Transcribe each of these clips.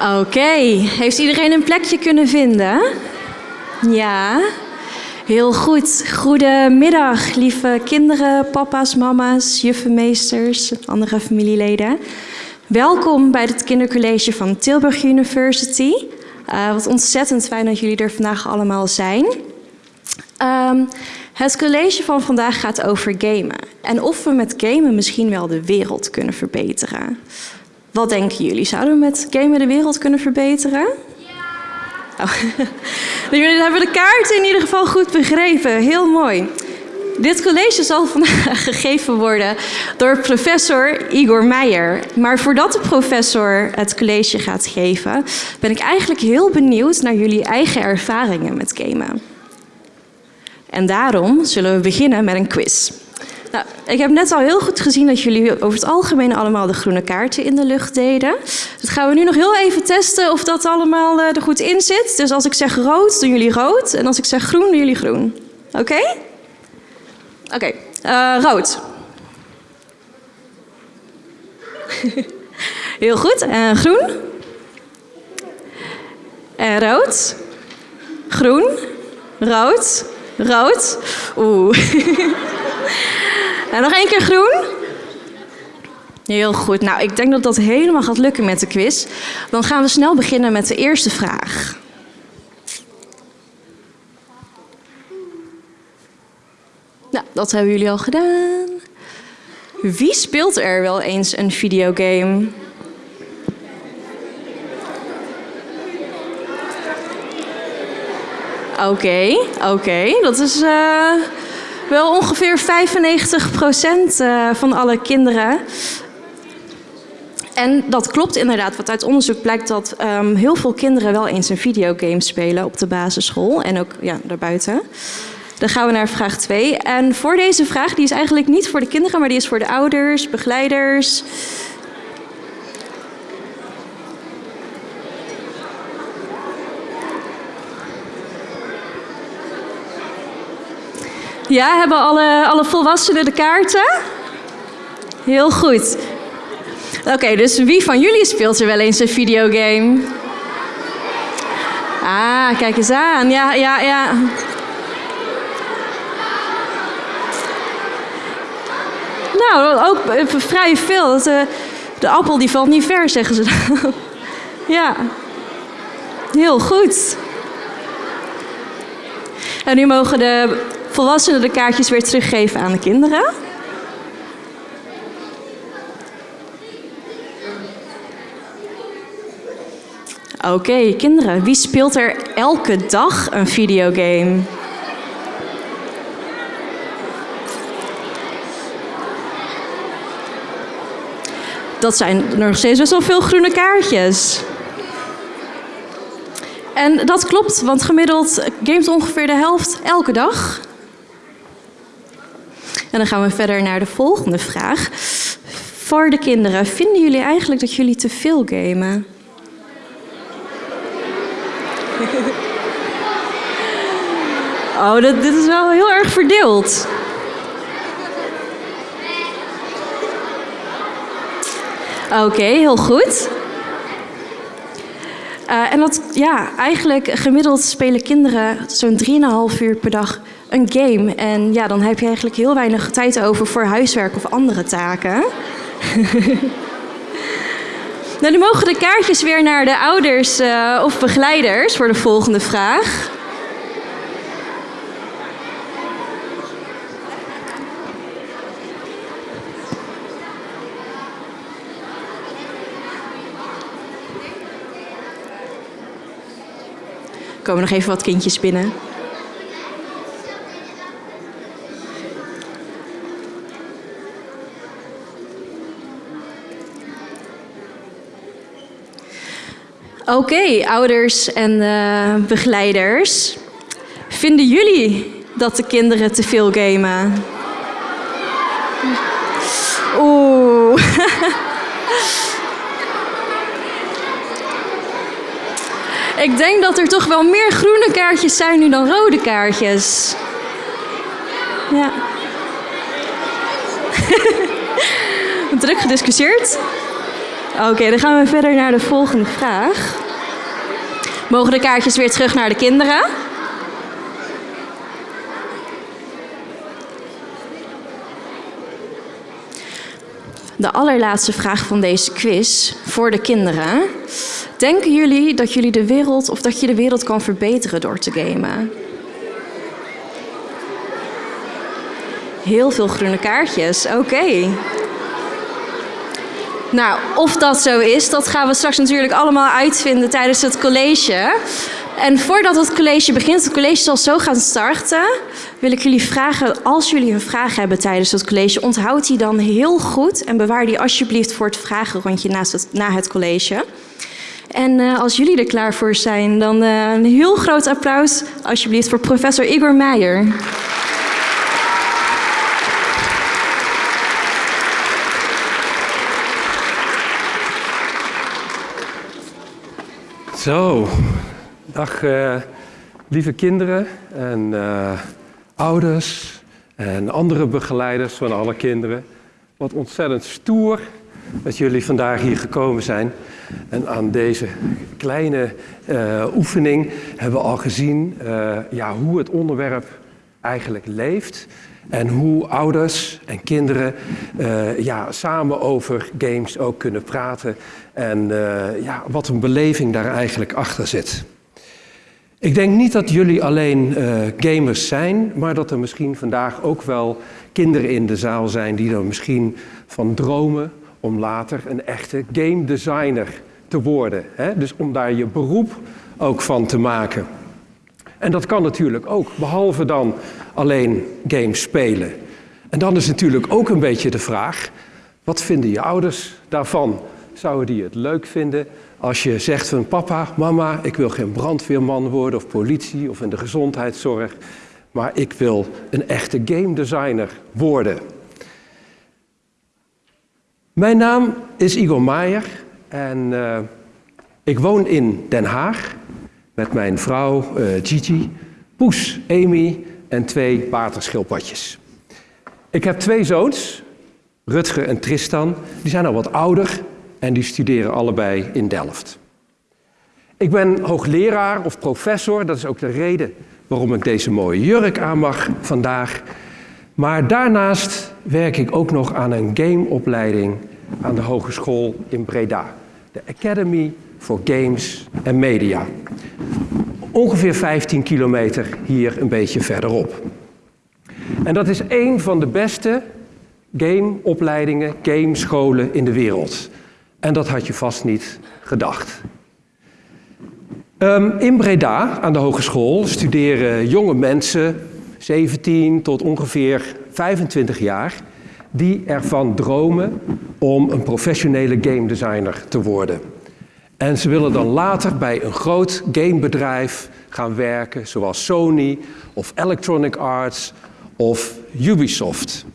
Oké, heeft iedereen een plekje kunnen vinden? Ja, heel goed. Goedemiddag, lieve kinderen, papa's, mama's, juffenmeesters, andere familieleden. Welkom bij het kindercollege van Tilburg University. Uh, wat ontzettend fijn dat jullie er vandaag allemaal zijn. Um, het college van vandaag gaat over gamen. En of we met gamen misschien wel de wereld kunnen verbeteren. Wat denken jullie? Zouden we met gamen de wereld kunnen verbeteren? Ja! Oh. Jullie hebben de kaart in ieder geval goed begrepen. Heel mooi. Dit college zal vandaag gegeven worden door professor Igor Meijer. Maar voordat de professor het college gaat geven, ben ik eigenlijk heel benieuwd naar jullie eigen ervaringen met gamen. En daarom zullen we beginnen met een quiz. Ik heb net al heel goed gezien dat jullie over het algemeen allemaal de groene kaarten in de lucht deden. Dat gaan we nu nog heel even testen of dat allemaal eh, er goed in zit. Dus als ik zeg rood, doen jullie rood. En als ik zeg groen, doen jullie groen. Oké? Oké, uh, rood. heel goed. En groen. En rood. Groen. Rood. Rood. Oeh. en nog één keer groen. Heel goed. Nou, ik denk dat dat helemaal gaat lukken met de quiz. Dan gaan we snel beginnen met de eerste vraag. Nou, dat hebben jullie al gedaan. Wie speelt er wel eens een videogame? Oké, oké. Dat is uh, wel ongeveer 95% uh, van alle kinderen. En dat klopt inderdaad, want uit onderzoek blijkt dat um, heel veel kinderen wel eens een videogame spelen op de basisschool en ook ja, daarbuiten. Dan gaan we naar vraag 2. En voor deze vraag, die is eigenlijk niet voor de kinderen, maar die is voor de ouders, begeleiders, Ja, hebben alle, alle volwassenen de kaarten? Heel goed. Oké, dus wie van jullie speelt er wel eens een videogame? Ah, kijk eens aan. Ja, ja, ja. Nou, ook vrij veel. De, de appel die valt niet ver, zeggen ze dan. Ja. Heel goed. En nu mogen de volwassenen de kaartjes weer teruggeven aan de kinderen. Oké, kinderen, wie speelt er elke dag een videogame? Dat zijn nog steeds best wel veel groene kaartjes. En dat klopt, want gemiddeld gamet ongeveer de helft elke dag. En dan gaan we verder naar de volgende vraag. Voor de kinderen, vinden jullie eigenlijk dat jullie te veel gamen? Oh, dit, dit is wel heel erg verdeeld. Oké, heel goed. Uh, en dat, ja, eigenlijk gemiddeld spelen kinderen zo'n 3,5 uur per dag een game. En ja, dan heb je eigenlijk heel weinig tijd over voor huiswerk of andere taken. nou, nu mogen de kaartjes weer naar de ouders uh, of begeleiders voor de volgende vraag. Komen nog even wat kindjes binnen. Oké, ouders en uh, begeleiders. Vinden jullie dat de kinderen te veel gamen? Oeh. Ik denk dat er toch wel meer groene kaartjes zijn nu dan rode kaartjes. Ja. Druk gediscussieerd. Oké, dan gaan we verder naar de volgende vraag. Mogen de kaartjes weer terug naar de kinderen? De allerlaatste vraag van deze quiz voor de kinderen. Denken jullie dat jullie de wereld of dat je de wereld kan verbeteren door te gamen? Heel veel groene kaartjes, oké. Nou, of dat zo is, dat gaan we straks natuurlijk allemaal uitvinden tijdens het college. En voordat het college begint, het college zal zo gaan starten, wil ik jullie vragen, als jullie een vraag hebben tijdens het college, onthoud die dan heel goed en bewaar die alsjeblieft voor het vragenrondje na het college. En uh, als jullie er klaar voor zijn, dan uh, een heel groot applaus alsjeblieft voor professor Igor Meijer. Zo, dag uh, lieve kinderen en ouders en andere begeleiders van alle kinderen. Wat ontzettend stoer dat jullie vandaag hier gekomen zijn. En aan deze kleine uh, oefening hebben we al gezien ja, hoe het onderwerp eigenlijk leeft. En hoe ouders en kinderen uh, ja, samen over games ook kunnen praten. En ja, wat een beleving daar eigenlijk achter zit. Ik denk niet dat jullie alleen gamers zijn, maar dat er misschien vandaag ook wel kinderen in de zaal zijn die er misschien van dromen om later een echte game designer te worden. Hè? Dus om daar je beroep ook van te maken. En dat kan natuurlijk ook, behalve dan alleen games spelen. En dan is natuurlijk ook een beetje de vraag, wat vinden je ouders daarvan? Zouden die het leuk vinden als je zegt van papa, mama, ik wil geen brandweerman worden of politie of in de gezondheidszorg, maar ik wil een echte game designer worden. Mijn naam is Igor Maier en uh, ik woon in Den Haag met mijn vrouw uh, Gigi, Poes, Amy en twee waterschildpadjes. Ik heb twee zoons, Rutger en Tristan. Die zijn al wat ouder en die studeren allebei in Delft. Ik ben hoogleraar of professor, dat is ook de reden waarom ik deze mooie jurk aan mag vandaag. Maar daarnaast werk ik ook nog aan een gameopleiding aan de Hogeschool in Breda. De Academy for Games and Media. Ongeveer 15 kilometer hier een beetje verderop. En dat is een van de beste gameopleidingen, gamescholen in de wereld. En dat had je vast niet gedacht. Um, in Breda, aan de hogeschool, studeren jonge mensen, 17 tot ongeveer 25 jaar, die ervan dromen om een professionele game designer te worden. En ze willen dan later bij een groot gamebedrijf gaan werken, zoals Sony of Electronic Arts of Ubisoft.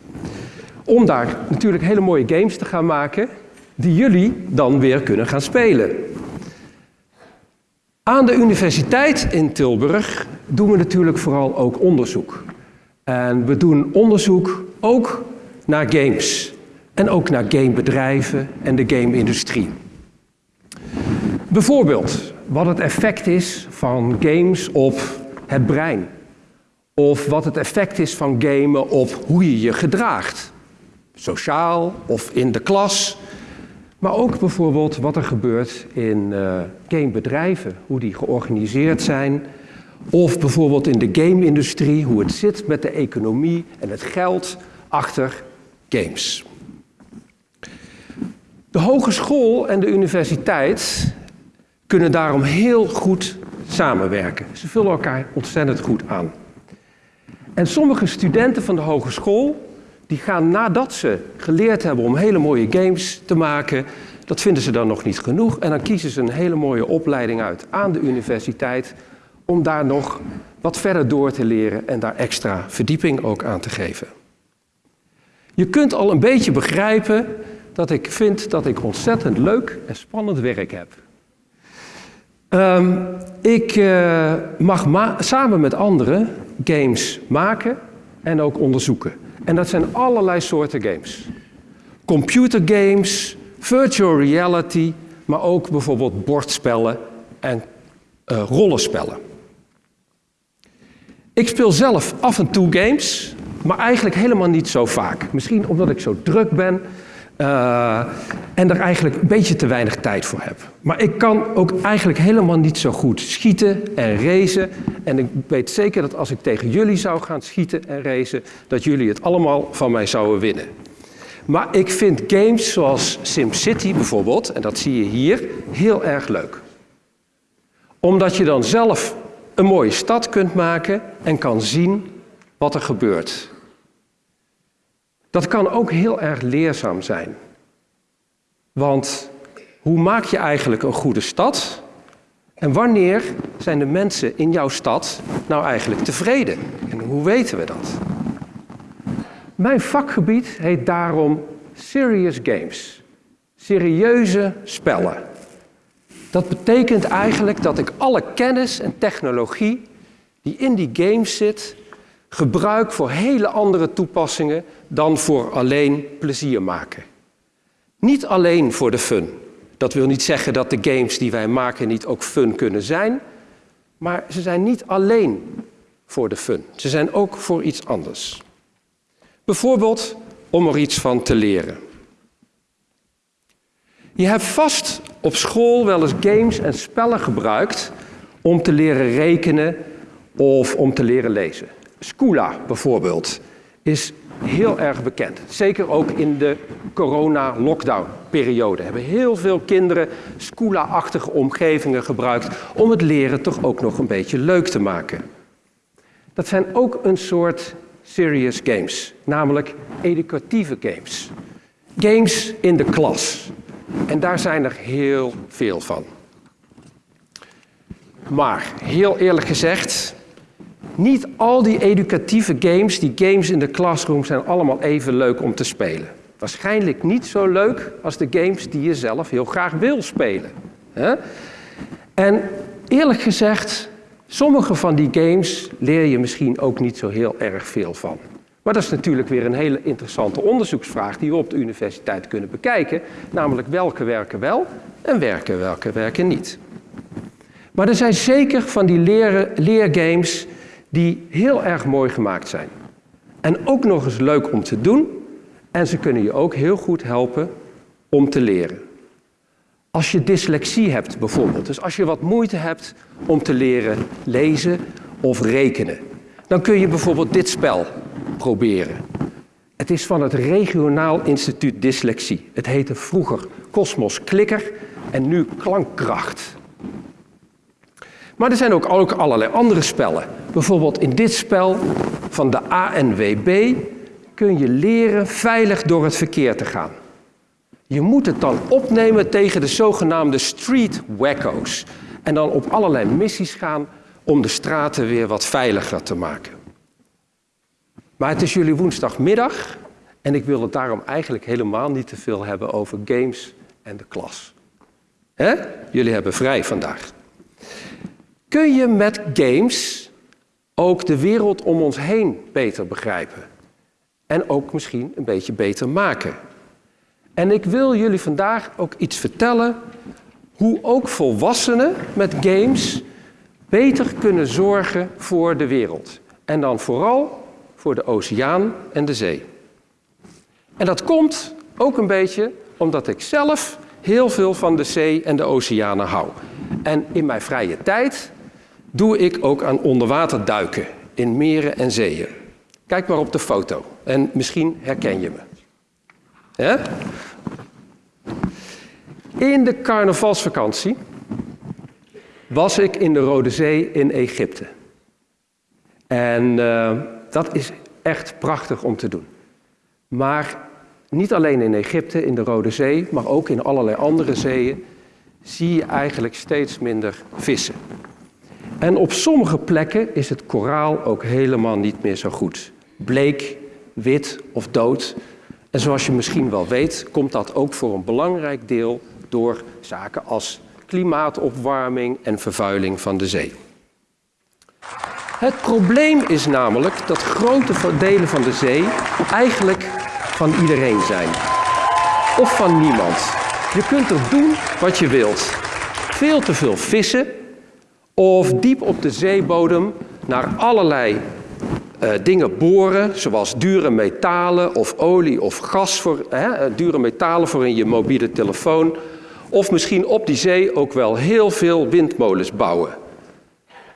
Om daar natuurlijk hele mooie games te gaan maken, die jullie dan weer kunnen gaan spelen. Aan de universiteit in Tilburg doen we natuurlijk vooral ook onderzoek. En we doen onderzoek ook naar games. En ook naar gamebedrijven en de game-industrie. Bijvoorbeeld wat het effect is van games op het brein. Of wat het effect is van gamen op hoe je je gedraagt. Sociaal of in de klas. Maar ook bijvoorbeeld wat er gebeurt in uh, gamebedrijven. Hoe die georganiseerd zijn. Of bijvoorbeeld in de game-industrie. Hoe het zit met de economie en het geld achter games. De hogeschool en de universiteit kunnen daarom heel goed samenwerken. Ze vullen elkaar ontzettend goed aan. En sommige studenten van de hogeschool, die gaan nadat ze geleerd hebben om hele mooie games te maken, dat vinden ze dan nog niet genoeg. En dan kiezen ze een hele mooie opleiding uit aan de universiteit om daar nog wat verder door te leren en daar extra verdieping ook aan te geven. Je kunt al een beetje begrijpen dat ik vind dat ik ontzettend leuk en spannend werk heb. Um, ik uh, mag samen met anderen games maken en ook onderzoeken. En dat zijn allerlei soorten games. Computergames, virtual reality, maar ook bijvoorbeeld bordspellen en uh, rollenspellen. Ik speel zelf af en toe games, maar eigenlijk helemaal niet zo vaak. Misschien omdat ik zo druk ben uh, en er eigenlijk een beetje te weinig tijd voor heb. Maar ik kan ook eigenlijk helemaal niet zo goed schieten en racen. En ik weet zeker dat als ik tegen jullie zou gaan schieten en racen, dat jullie het allemaal van mij zouden winnen. Maar ik vind games zoals SimCity bijvoorbeeld, en dat zie je hier, heel erg leuk. Omdat je dan zelf een mooie stad kunt maken en kan zien wat er gebeurt. Dat kan ook heel erg leerzaam zijn. Want hoe maak je eigenlijk een goede stad? En wanneer zijn de mensen in jouw stad nou eigenlijk tevreden? En hoe weten we dat? Mijn vakgebied heet daarom Serious Games. Serieuze spellen. Dat betekent eigenlijk dat ik alle kennis en technologie die in die games zit, gebruik voor hele andere toepassingen dan voor alleen plezier maken. Niet alleen voor de fun. Dat wil niet zeggen dat de games die wij maken niet ook fun kunnen zijn, maar ze zijn niet alleen voor de fun. Ze zijn ook voor iets anders. Bijvoorbeeld om er iets van te leren. Je hebt vast op school wel eens games en spellen gebruikt om te leren rekenen of om te leren lezen. Scula bijvoorbeeld is heel erg bekend. Zeker ook in de corona-lockdown-periode hebben heel veel kinderen Scula-achtige omgevingen gebruikt om het leren toch ook nog een beetje leuk te maken. Dat zijn ook een soort serious games, namelijk educatieve games. Games in de klas. En daar zijn er heel veel van. Maar heel eerlijk gezegd, niet al die educatieve games, die games in de classroom, zijn allemaal even leuk om te spelen. Waarschijnlijk niet zo leuk als de games die je zelf heel graag wil spelen. En eerlijk gezegd, sommige van die games leer je misschien ook niet zo heel erg veel van. Maar dat is natuurlijk weer een hele interessante onderzoeksvraag die we op de universiteit kunnen bekijken. Namelijk welke werken wel en werken welke werken niet. Maar er zijn zeker van die leren, leergames die heel erg mooi gemaakt zijn. En ook nog eens leuk om te doen. En ze kunnen je ook heel goed helpen om te leren. Als je dyslexie hebt bijvoorbeeld, dus als je wat moeite hebt om te leren lezen of rekenen, dan kun je bijvoorbeeld dit spel proberen. Het is van het Regionaal Instituut Dyslexie. Het heette vroeger Cosmos Klikker en nu Klankkracht. Maar er zijn ook, allerlei andere spellen. Bijvoorbeeld in dit spel van de ANWB kun je leren veilig door het verkeer te gaan. Je moet het dan opnemen tegen de zogenaamde street wacko's. En dan op allerlei missies gaan om de straten weer wat veiliger te maken. Maar het is jullie woensdagmiddag en ik wil het daarom eigenlijk helemaal niet te veel hebben over games en de klas. He? Jullie hebben vrij vandaag. Kun je met games ook de wereld om ons heen beter begrijpen? En ook misschien een beetje beter maken? En ik wil jullie vandaag ook iets vertellen hoe ook volwassenen met games beter kunnen zorgen voor de wereld. En dan vooral voor de oceaan en de zee. En dat komt ook een beetje omdat ik zelf heel veel van de zee en de oceanen hou. En in mijn vrije tijd doe ik ook aan onderwaterduiken in meren en zeeën. Kijk maar op de foto en misschien herken je me. In de carnavalsvakantie was ik in de Rode Zee in Egypte. En uh, dat is echt prachtig om te doen. Maar niet alleen in Egypte, in de Rode Zee, maar ook in allerlei andere zeeën zie je eigenlijk steeds minder vissen. En op sommige plekken is het koraal ook helemaal niet meer zo goed. Bleek, wit of dood. En zoals je misschien wel weet, komt dat ook voor een belangrijk deel door zaken als klimaatopwarming en vervuiling van de zee. Het probleem is namelijk dat grote delen van de zee eigenlijk van iedereen zijn. Of van niemand. Je kunt er doen wat je wilt. Veel te veel vissen of diep op de zeebodem naar allerlei uh, dingen boren, zoals dure metalen of olie of gas voor hè, dure metalen voor in je mobiele telefoon. Of misschien op die zee ook wel heel veel windmolens bouwen.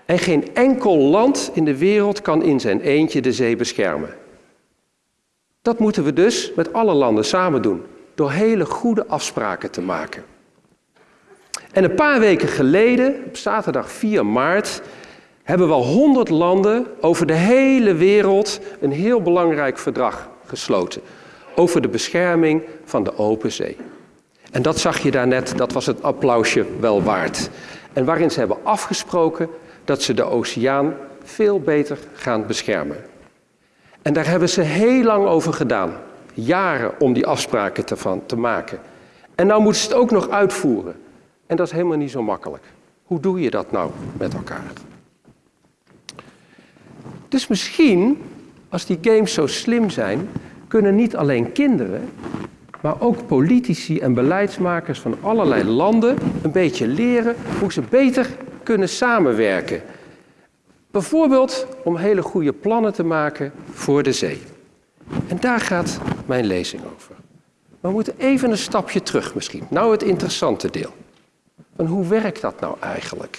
En geen enkel land in de wereld kan in zijn eentje de zee beschermen. Dat moeten we dus met alle landen samen doen, door hele goede afspraken te maken. En een paar weken geleden, op zaterdag 4 maart, hebben wel 100 landen over de hele wereld een heel belangrijk verdrag gesloten. Over de bescherming van de open zee. En dat zag je daarnet, dat was het applausje wel waard. En waarin ze hebben afgesproken dat ze de oceaan veel beter gaan beschermen. En daar hebben ze heel lang over gedaan. Jaren om die afspraken te, te maken. En nou moeten ze het ook nog uitvoeren. En dat is helemaal niet zo makkelijk. Hoe doe je dat nou met elkaar? Dus misschien, als die games zo slim zijn, kunnen niet alleen kinderen, maar ook politici en beleidsmakers van allerlei landen een beetje leren hoe ze beter kunnen samenwerken. Bijvoorbeeld om hele goede plannen te maken voor de zee. En daar gaat mijn lezing over. We moeten even een stapje terug misschien. Nou het interessante deel. Van hoe werkt dat nou eigenlijk?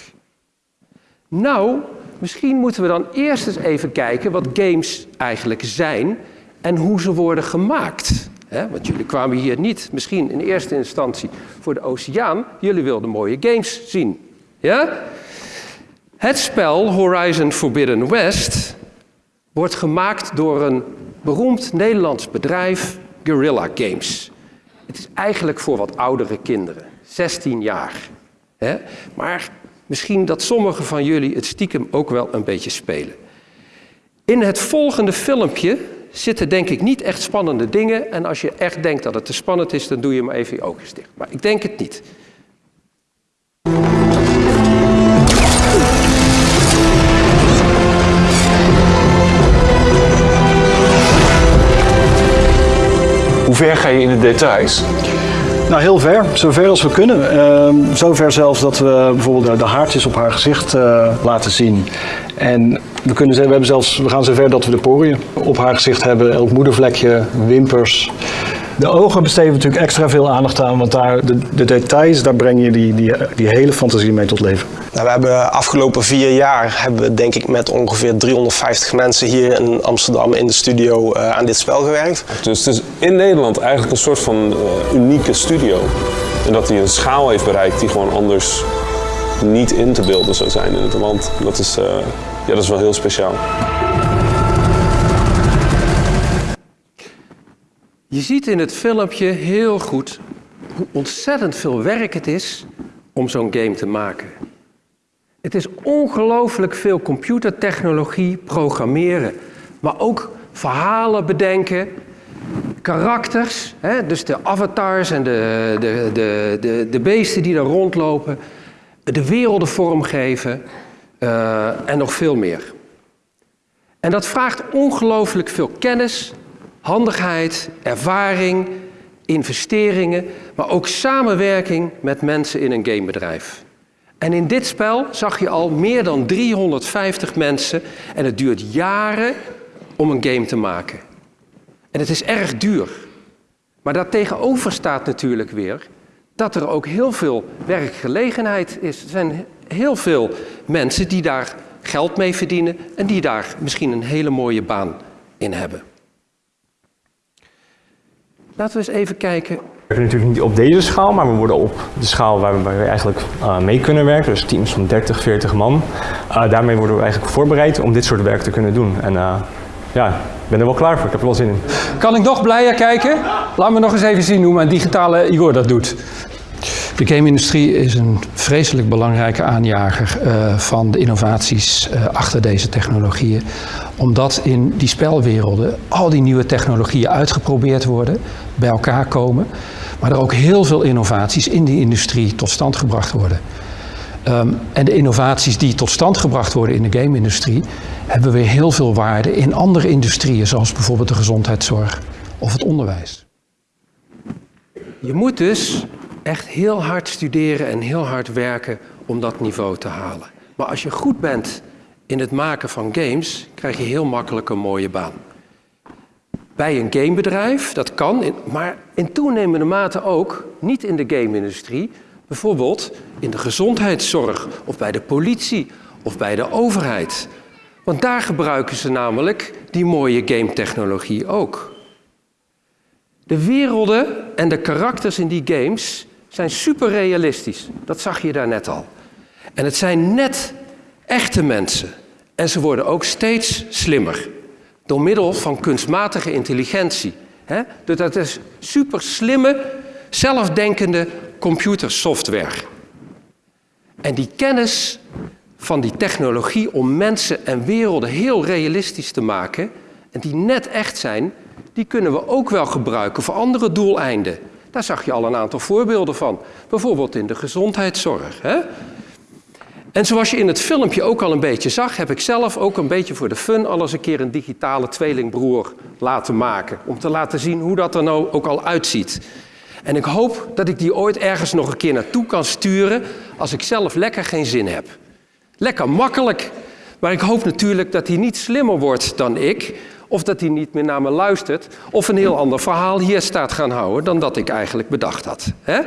Nou, misschien moeten we dan eerst eens even kijken wat games eigenlijk zijn en hoe ze worden gemaakt. want jullie kwamen hier niet misschien in eerste instantie voor de oceaan. Jullie wilden mooie games zien. Ja? Het spel Horizon Forbidden West wordt gemaakt door een beroemd Nederlands bedrijf, Guerrilla Games. Het is eigenlijk voor wat oudere kinderen, 16 jaar. Maar misschien dat sommigen van jullie het stiekem ook wel een beetje spelen. In het volgende filmpje zitten denk ik niet echt spannende dingen. En als je echt denkt dat het te spannend is, dan doe je maar even je ogen dicht. Maar ik denk het niet. Hoe ver ga je in de details? Nou, heel ver. Zover als we kunnen. Uh, zover zelfs dat we bijvoorbeeld de haartjes op haar gezicht uh, laten zien. En we, kunnen, we, hebben zelfs, we gaan zover dat we de poriën op haar gezicht hebben. Elk moedervlekje, wimpers. De ogen besteden we natuurlijk extra veel aandacht aan, want daar, de, de details, daar breng je die, die, die hele fantasie mee tot leven. Nou, we hebben afgelopen vier jaar, hebben we denk ik met ongeveer 350 mensen hier in Amsterdam in de studio uh, aan dit spel gewerkt. Dus het is in Nederland eigenlijk een soort van uh, unieke studio. En dat hij een schaal heeft bereikt die gewoon anders niet in te beelden zou zijn in het land. Dat is, uh, ja, dat is wel heel speciaal. Je ziet in het filmpje heel goed hoe ontzettend veel werk het is om zo'n game te maken. Het is ongelooflijk veel computertechnologie, programmeren, maar ook verhalen bedenken, karakters, dus de avatars en de, de, de, de, beesten die daar rondlopen, de werelden vormgeven uh, en nog veel meer. En dat vraagt ongelooflijk veel kennis, handigheid, ervaring, investeringen, maar ook samenwerking met mensen in een gamebedrijf. En in dit spel zag je al meer dan 350 mensen en het duurt jaren om een game te maken. En het is erg duur. Maar daartegenover staat natuurlijk weer dat er ook heel veel werkgelegenheid is. Er zijn heel veel mensen die daar geld mee verdienen en die daar misschien een hele mooie baan in hebben. Laten we eens even kijken. We werken natuurlijk niet op deze schaal, maar we worden op de schaal waar we, waar we eigenlijk uh, mee kunnen werken. Dus teams van 30, 40 man. Uh, daarmee worden we eigenlijk voorbereid om dit soort werk te kunnen doen. En uh, ja, ik ben er wel klaar voor. Ik heb er wel zin in. Kan ik nog blijer kijken? Laat me nog eens even zien hoe mijn digitale Igor dat doet. De game-industrie is een vreselijk belangrijke aanjager uh, van de innovaties uh, achter deze technologieën. Omdat in die spelwerelden al die nieuwe technologieën uitgeprobeerd worden, bij elkaar komen. Maar er ook heel veel innovaties in die industrie tot stand gebracht worden. Um, en de innovaties die tot stand gebracht worden in de game-industrie hebben weer heel veel waarde in andere industrieën, zoals bijvoorbeeld de gezondheidszorg of het onderwijs. Je moet dus echt heel hard studeren en heel hard werken om dat niveau te halen. Maar als je goed bent in het maken van games, krijg je heel makkelijk een mooie baan. Bij een gamebedrijf, dat kan, maar in toenemende mate ook, niet in de game-industrie, bijvoorbeeld in de gezondheidszorg of bij de politie of bij de overheid. Want daar gebruiken ze namelijk die mooie game-technologie ook. De werelden en de karakters in die games zijn super realistisch. Dat zag je daar net al. En het zijn net echte mensen. En ze worden ook steeds slimmer. Door middel van kunstmatige intelligentie. Dus dat is super slimme, zelfdenkende computersoftware. En die kennis van die technologie om mensen en werelden heel realistisch te maken, en die net echt zijn, die kunnen we ook wel gebruiken voor andere doeleinden. Daar zag je al een aantal voorbeelden van. Bijvoorbeeld in de gezondheidszorg. En zoals je in het filmpje ook al een beetje zag, heb ik zelf ook een beetje voor de fun al eens een keer een digitale tweelingbroer laten maken. Om te laten zien hoe dat er nou ook al uitziet. En ik hoop dat ik die ooit ergens nog een keer naartoe kan sturen als ik zelf lekker geen zin heb. Lekker makkelijk. Maar ik hoop natuurlijk dat hij niet slimmer wordt dan ik, of dat hij niet meer naar me luistert, of een heel ander verhaal hier staat gaan houden dan dat ik eigenlijk bedacht had. Hè?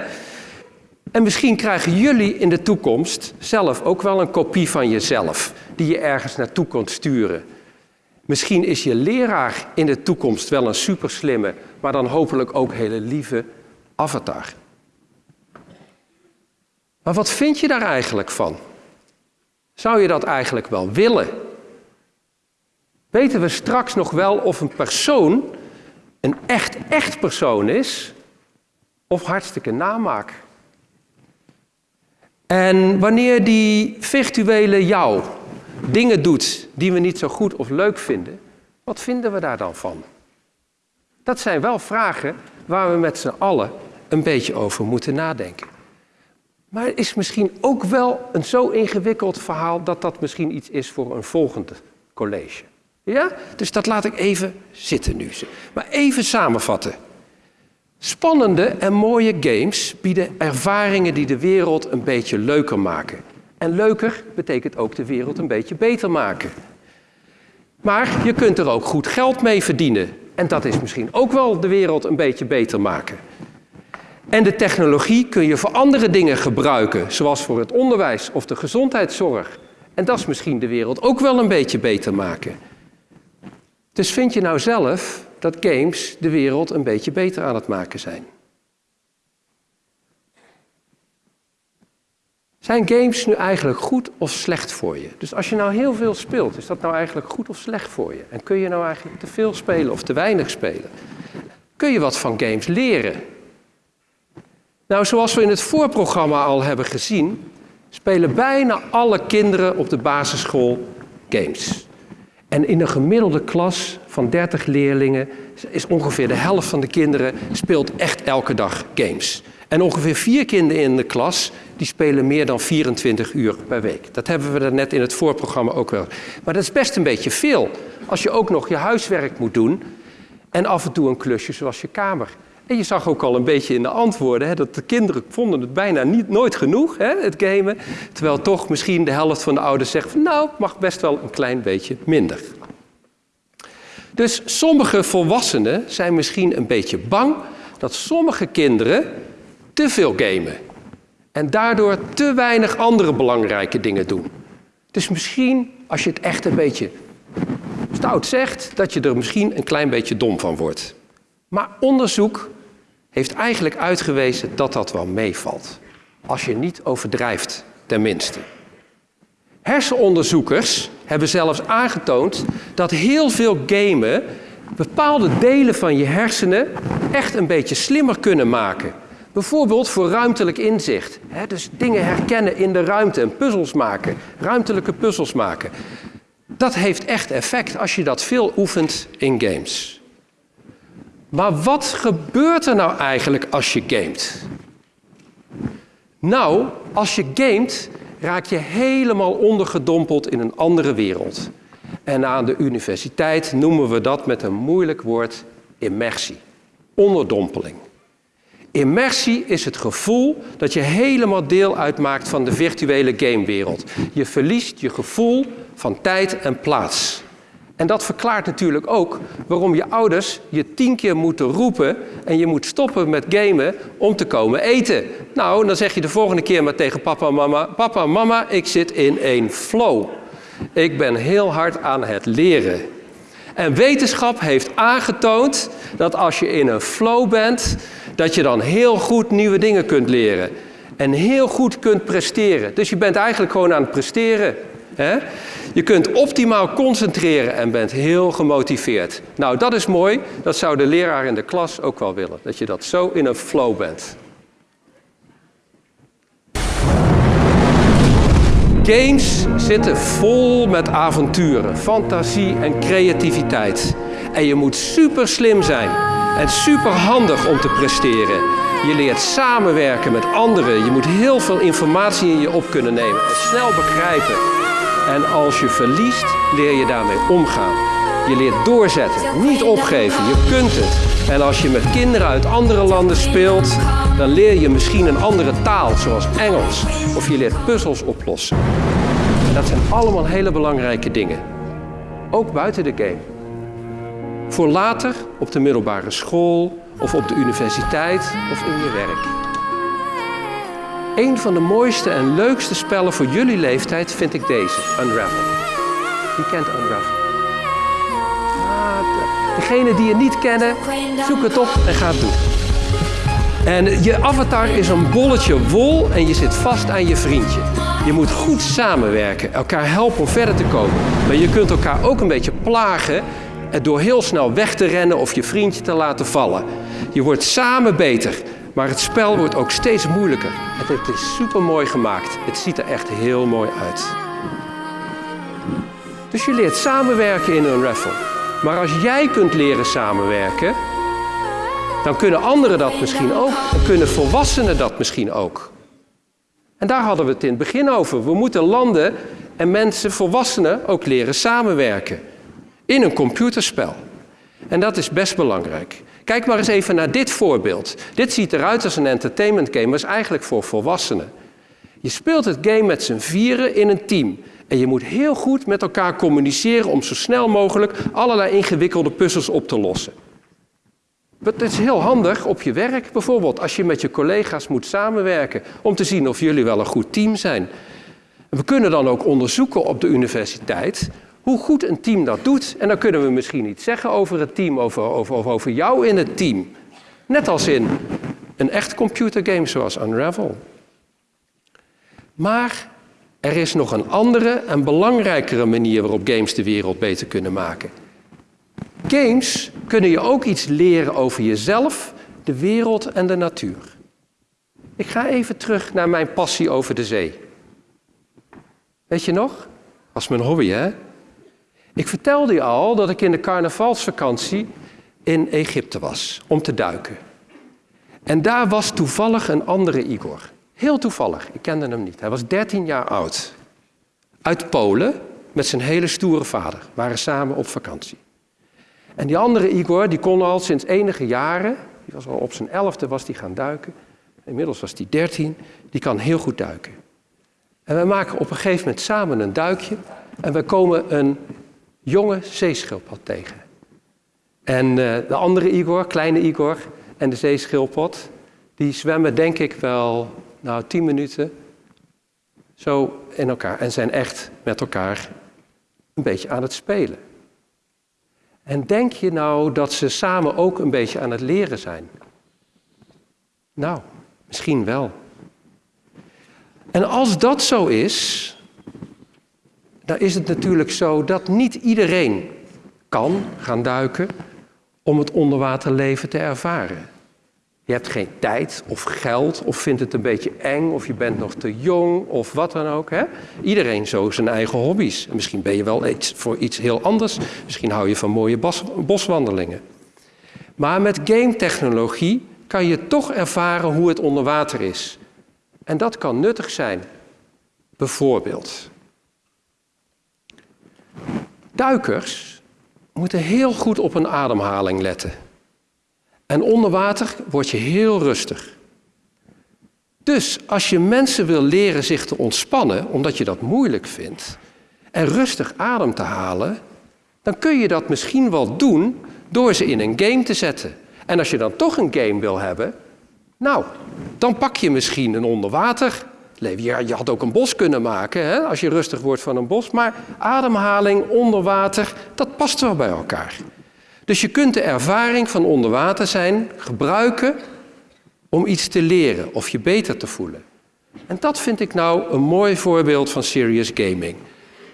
En misschien krijgen jullie in de toekomst zelf ook wel een kopie van jezelf, die je ergens naartoe kunt sturen. Misschien is je leraar in de toekomst wel een superslimme, maar dan hopelijk ook hele lieve avatar. Maar wat vind je daar eigenlijk van? Zou je dat eigenlijk wel willen? Weten we straks nog wel of een persoon een echt, echt persoon is of hartstikke namaak? En wanneer die virtuele jou dingen doet die we niet zo goed of leuk vinden, wat vinden we daar dan van? Dat zijn wel vragen waar we met z'n allen een beetje over moeten nadenken. Maar het is misschien ook wel een zo ingewikkeld verhaal dat dat misschien iets is voor een volgende college. Ja? Dus dat laat ik even zitten nu. Maar even samenvatten. Spannende en mooie games bieden ervaringen die de wereld een beetje leuker maken. En leuker betekent ook de wereld een beetje beter maken. Maar je kunt er ook goed geld mee verdienen. En dat is misschien ook wel de wereld een beetje beter maken. En de technologie kun je voor andere dingen gebruiken, zoals voor het onderwijs of de gezondheidszorg. En dat is misschien de wereld ook wel een beetje beter maken. Dus vind je nou zelf dat games de wereld een beetje beter aan het maken zijn? Zijn games nu eigenlijk goed of slecht voor je? Dus als je nou heel veel speelt, is dat nou eigenlijk goed of slecht voor je? En kun je nou eigenlijk te veel spelen of te weinig spelen? Kun je wat van games leren? Nou, zoals we in het voorprogramma al hebben gezien, spelen bijna alle kinderen op de basisschool games. En in een gemiddelde klas van 30 leerlingen is ongeveer de helft van de kinderen speelt echt elke dag games. En ongeveer vier kinderen in de klas die spelen meer dan 24 uur per week. Dat hebben we net in het voorprogramma ook wel. Maar dat is best een beetje veel als je ook nog je huiswerk moet doen en af en toe een klusje zoals je kamer. En je zag ook al een beetje in de antwoorden hè, dat de kinderen vonden het bijna niet, nooit genoeg, hè, het gamen. Terwijl toch misschien de helft van de ouders zegt van nou, mag best wel een klein beetje minder. Dus sommige volwassenen zijn misschien een beetje bang dat sommige kinderen te veel gamen. En daardoor te weinig andere belangrijke dingen doen. Dus misschien, als je het echt een beetje stout zegt, dat je er misschien een klein beetje dom van wordt. Maar onderzoek heeft eigenlijk uitgewezen dat dat wel meevalt. Als je niet overdrijft, tenminste. Hersenonderzoekers hebben zelfs aangetoond dat heel veel gamen bepaalde delen van je hersenen echt een beetje slimmer kunnen maken. Bijvoorbeeld voor ruimtelijk inzicht. dus dingen herkennen in de ruimte en puzzels maken, ruimtelijke puzzels maken. Dat heeft echt effect als je dat veel oefent in games. Maar wat gebeurt er nou eigenlijk als je gamet? Nou, als je gamet, raak je helemaal ondergedompeld in een andere wereld. En aan de universiteit noemen we dat met een moeilijk woord immersie, onderdompeling. Immersie is het gevoel dat je helemaal deel uitmaakt van de virtuele gamewereld. Je verliest je gevoel van tijd en plaats. En dat verklaart natuurlijk ook waarom je ouders je tien keer moeten roepen en je moet stoppen met gamen om te komen eten. Nou, dan zeg je de volgende keer maar tegen papa en mama: Papa en mama, ik zit in een flow. Ik ben heel hard aan het leren. En wetenschap heeft aangetoond dat als je in een flow bent, dat je dan heel goed nieuwe dingen kunt leren. En heel goed kunt presteren. Dus je bent eigenlijk gewoon aan het presteren. Hè? Je kunt optimaal concentreren en bent heel gemotiveerd. Nou, dat is mooi. Dat zou de leraar in de klas ook wel willen. Dat je dat zo in een flow bent. Games zitten vol met avonturen, fantasie en creativiteit. En je moet super slim zijn en super handig om te presteren. Je leert samenwerken met anderen. Je moet heel veel informatie in je op kunnen nemen en snel begrijpen. En als je verliest, leer je daarmee omgaan. Je leert doorzetten, niet opgeven. Je kunt het. En als je met kinderen uit andere landen speelt, dan leer je misschien een andere taal, zoals Engels. Of je leert puzzels oplossen. En dat zijn allemaal hele belangrijke dingen. Ook buiten de game. Voor later op de middelbare school of op de universiteit of in je werk. Een van de mooiste en leukste spellen voor jullie leeftijd vind ik deze, Unravel. Wie kent Unravel? Ah, degene die het niet kennen, zoek het op en ga het doen. En je avatar is een bolletje wol en je zit vast aan je vriendje. Je moet goed samenwerken, elkaar helpen om verder te komen. Maar je kunt elkaar ook een beetje plagen door heel snel weg te rennen of je vriendje te laten vallen. Je wordt samen beter, maar het spel wordt ook steeds moeilijker. Het is super mooi gemaakt. Het ziet er echt heel mooi uit. Dus je leert samenwerken in een raffle. Maar als jij kunt leren samenwerken, dan kunnen anderen dat misschien ook. Dan kunnen volwassenen dat misschien ook. En daar hadden we het in het begin over. We moeten landen en mensen, volwassenen, ook leren samenwerken. In een computerspel. En dat is best belangrijk. Kijk maar eens even naar dit voorbeeld. Dit ziet eruit als een entertainment game, maar is eigenlijk voor volwassenen. Je speelt het game met z'n vieren in een team. En je moet heel goed met elkaar communiceren om zo snel mogelijk allerlei ingewikkelde puzzels op te lossen. Het is heel handig op je werk bijvoorbeeld, als je met je collega's moet samenwerken, om te zien of jullie wel een goed team zijn. We kunnen dan ook onderzoeken op de universiteit hoe goed een team dat doet. En dan kunnen we misschien iets zeggen over het team, over, over, over jou in het team. Net als in een echt computergame zoals Unravel. Maar er is nog een andere en belangrijkere manier waarop games de wereld beter kunnen maken. Games kunnen je ook iets leren over jezelf, de wereld en de natuur. Ik ga even terug naar mijn passie over de zee. Weet je nog? Was mijn hobby, hè? Ik vertelde je al dat ik in de carnavalsvakantie in Egypte was om te duiken. En daar was toevallig een andere Igor. Heel toevallig, ik kende hem niet. Hij was 13 jaar oud. Uit Polen, met zijn hele stoere vader. Waren samen op vakantie. En die andere Igor, die kon al sinds enige jaren, die was al op zijn elfde was die gaan duiken. Inmiddels was hij 13, die kan heel goed duiken. En we maken op een gegeven moment samen een duikje en we komen een jonge zeeschildpad tegen. En uh, de andere Igor, kleine Igor en de zeeschildpad, die zwemmen denk ik wel, nou, tien minuten zo in elkaar en zijn echt met elkaar een beetje aan het spelen. En denk je nou dat ze samen ook een beetje aan het leren zijn? Nou, misschien wel. En als dat zo is, dan is het natuurlijk zo dat niet iedereen kan gaan duiken om het onderwaterleven te ervaren. Je hebt geen tijd of geld of vindt het een beetje eng of je bent nog te jong of wat dan ook. Hè? Iedereen zo zijn eigen hobby's. misschien ben je wel iets voor iets heel anders. Misschien hou je van mooie boswandelingen. Maar met game technologie kan je toch ervaren hoe het onder water is. En dat kan nuttig zijn. Bijvoorbeeld. Duikers moeten heel goed op hun ademhaling letten. En onder water word je heel rustig. Dus als je mensen wil leren zich te ontspannen, omdat je dat moeilijk vindt, en rustig adem te halen, dan kun je dat misschien wel doen door ze in een game te zetten. En als je dan toch een game wil hebben, nou, dan pak je misschien een onderwater. Ja, je had ook een bos kunnen maken hè, als je rustig wordt van een bos. Maar ademhaling, onderwater, dat past wel bij elkaar. Dus je kunt de ervaring van onderwater zijn gebruiken om iets te leren of je beter te voelen. En dat vind ik nou een mooi voorbeeld van serious gaming.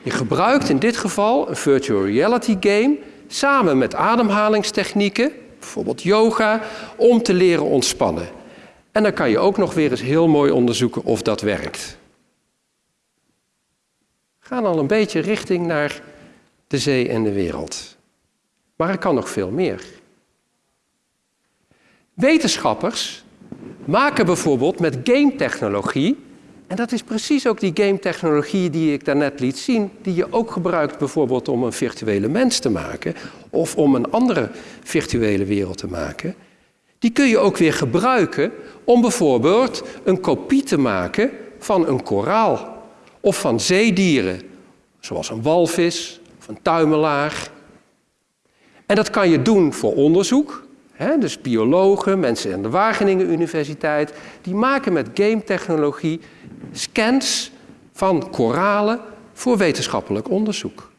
Je gebruikt in dit geval een virtual reality game samen met ademhalingstechnieken, bijvoorbeeld yoga, om te leren ontspannen. En dan kan je ook nog weer eens heel mooi onderzoeken of dat werkt. We gaan al een beetje richting naar de zee en de wereld. Maar er kan nog veel meer. Wetenschappers maken bijvoorbeeld met game-technologie, en dat is precies ook die game-technologie die ik daarnet liet zien, die je ook gebruikt bijvoorbeeld om een virtuele mens te maken of om een andere virtuele wereld te maken. Die kun je ook weer gebruiken om bijvoorbeeld een kopie te maken van een koraal of van zeedieren, zoals een walvis of een tuimelaar. En dat kan je doen voor onderzoek, dus biologen, mensen aan de Wageningen Universiteit, die maken met game-technologie scans van koralen voor wetenschappelijk onderzoek.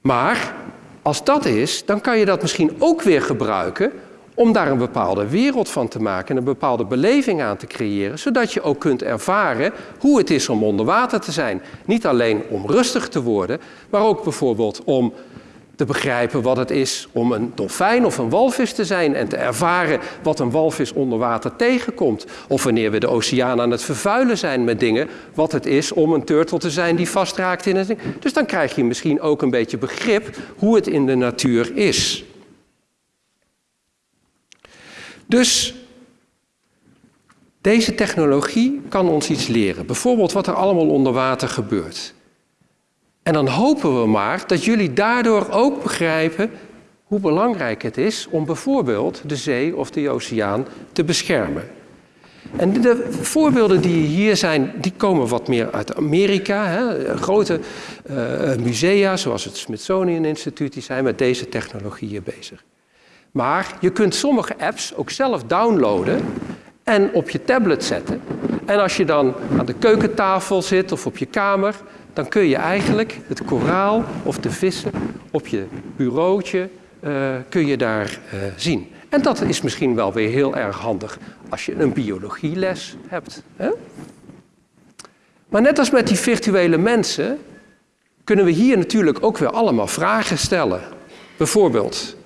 Maar als dat is, dan kan je dat misschien ook weer gebruiken om daar een bepaalde wereld van te maken en een bepaalde beleving aan te creëren, zodat je ook kunt ervaren hoe het is om onder water te zijn. Niet alleen om rustig te worden, maar ook bijvoorbeeld om te begrijpen wat het is om een dolfijn of een walvis te zijn en te ervaren wat een walvis onder water tegenkomt. Of wanneer we de oceaan aan het vervuilen zijn met dingen, wat het is om een turtle te zijn die vastraakt in het ding. Dus dan krijg je misschien ook een beetje begrip hoe het in de natuur is. Dus deze technologie kan ons iets leren. Bijvoorbeeld wat er allemaal onder water gebeurt. En dan hopen we maar dat jullie daardoor ook begrijpen hoe belangrijk het is om bijvoorbeeld de zee of de oceaan te beschermen. En de voorbeelden die hier zijn, die komen wat meer uit Amerika. Hè. Grote uh, musea, zoals het Smithsonian Instituut, die zijn met deze technologieën bezig. Maar je kunt sommige apps ook zelf downloaden en op je tablet zetten. En als je dan aan de keukentafel zit of op je kamer, dan kun je eigenlijk het koraal of de vissen op je bureautje uh, kun je daar uh, zien. En dat is misschien wel weer heel erg handig als je een biologieles hebt. Hè? Maar net als met die virtuele mensen kunnen we hier natuurlijk ook weer allemaal vragen stellen. Bijvoorbeeld,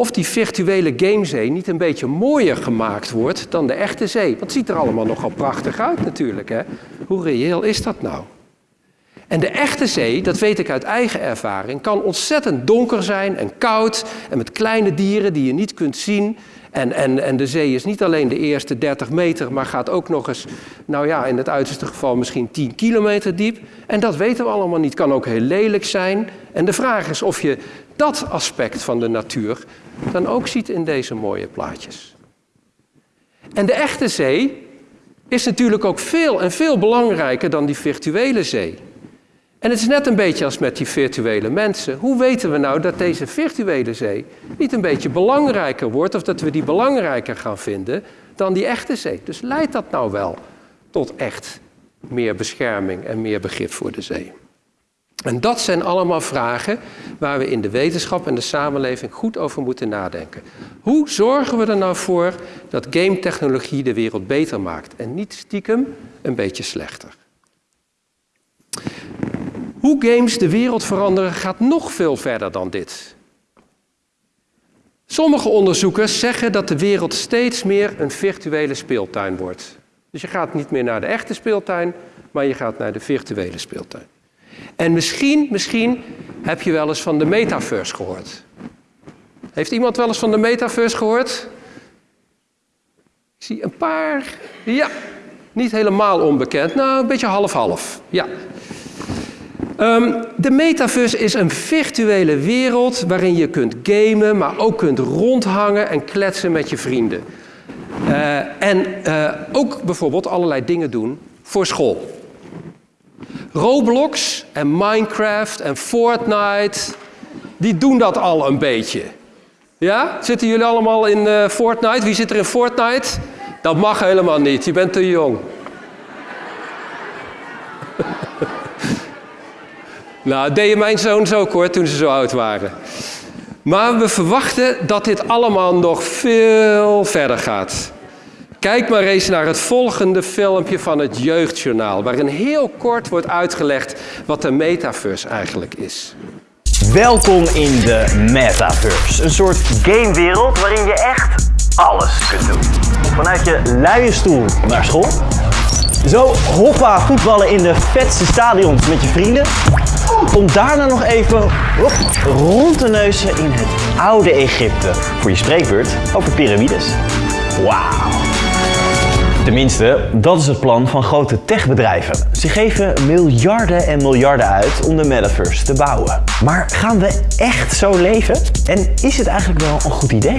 of die virtuele gamezee niet een beetje mooier gemaakt wordt dan de echte zee. Want het ziet er allemaal nogal prachtig uit natuurlijk. Hè? Hoe reëel is dat nou? En de echte zee, dat weet ik uit eigen ervaring, kan ontzettend donker zijn en koud en met kleine dieren die je niet kunt zien. En, en, en de zee is niet alleen de eerste 30 meter, maar gaat ook nog eens, nou ja, in het uiterste geval misschien 10 kilometer diep. En dat weten we allemaal niet. Kan ook heel lelijk zijn. En de vraag is of je dat aspect van de natuur dan ook ziet in deze mooie plaatjes. En de echte zee is natuurlijk ook veel en veel belangrijker dan die virtuele zee. En het is net een beetje als met die virtuele mensen. Hoe weten we nou dat deze virtuele zee niet een beetje belangrijker wordt of dat we die belangrijker gaan vinden dan die echte zee? Dus leidt dat nou wel tot echt meer bescherming en meer begrip voor de zee? En dat zijn allemaal vragen waar we in de wetenschap en de samenleving goed over moeten nadenken. Hoe zorgen we er nou voor dat game-technologie de wereld beter maakt en niet stiekem een beetje slechter? Hoe games de wereld veranderen gaat nog veel verder dan dit. Sommige onderzoekers zeggen dat de wereld steeds meer een virtuele speeltuin wordt. Dus je gaat niet meer naar de echte speeltuin, maar je gaat naar de virtuele speeltuin. En misschien, misschien heb je wel eens van de metaverse gehoord. Heeft iemand wel eens van de metaverse gehoord? Ik zie een paar. Ja, niet helemaal onbekend. Nou, een beetje half-half. Ja. Ehm, de metaverse is een virtuele wereld waarin je kunt gamen, maar ook kunt rondhangen en kletsen met je vrienden. Uh, en uh, ook bijvoorbeeld allerlei dingen doen voor school. Roblox en Minecraft en Fortnite, die doen dat al een beetje. Ja? Zitten jullie allemaal in uh, Fortnite? Wie zit er in Fortnite? Dat mag helemaal niet, je bent te jong. nou, deed je mijn zoons ook hoor, toen ze zo oud waren. Maar we verwachten dat dit allemaal nog veel verder gaat. Kijk maar eens naar het volgende filmpje van het Jeugdjournaal, waarin heel kort wordt uitgelegd wat de metaverse eigenlijk is. Welkom in de metaverse, een soort gamewereld waarin je echt alles kunt doen. Vanuit je luie stoel naar school, zo hoppa voetballen in de vetste stadions met je vrienden, om daarna nog even rond te neuzen in het oude Egypte voor je spreekbeurt over piramides. Wauw. Tenminste, dat is het plan van grote techbedrijven. Ze geven miljarden en miljarden uit om de metaverse te bouwen. Maar gaan we echt zo leven? En is het eigenlijk wel een goed idee?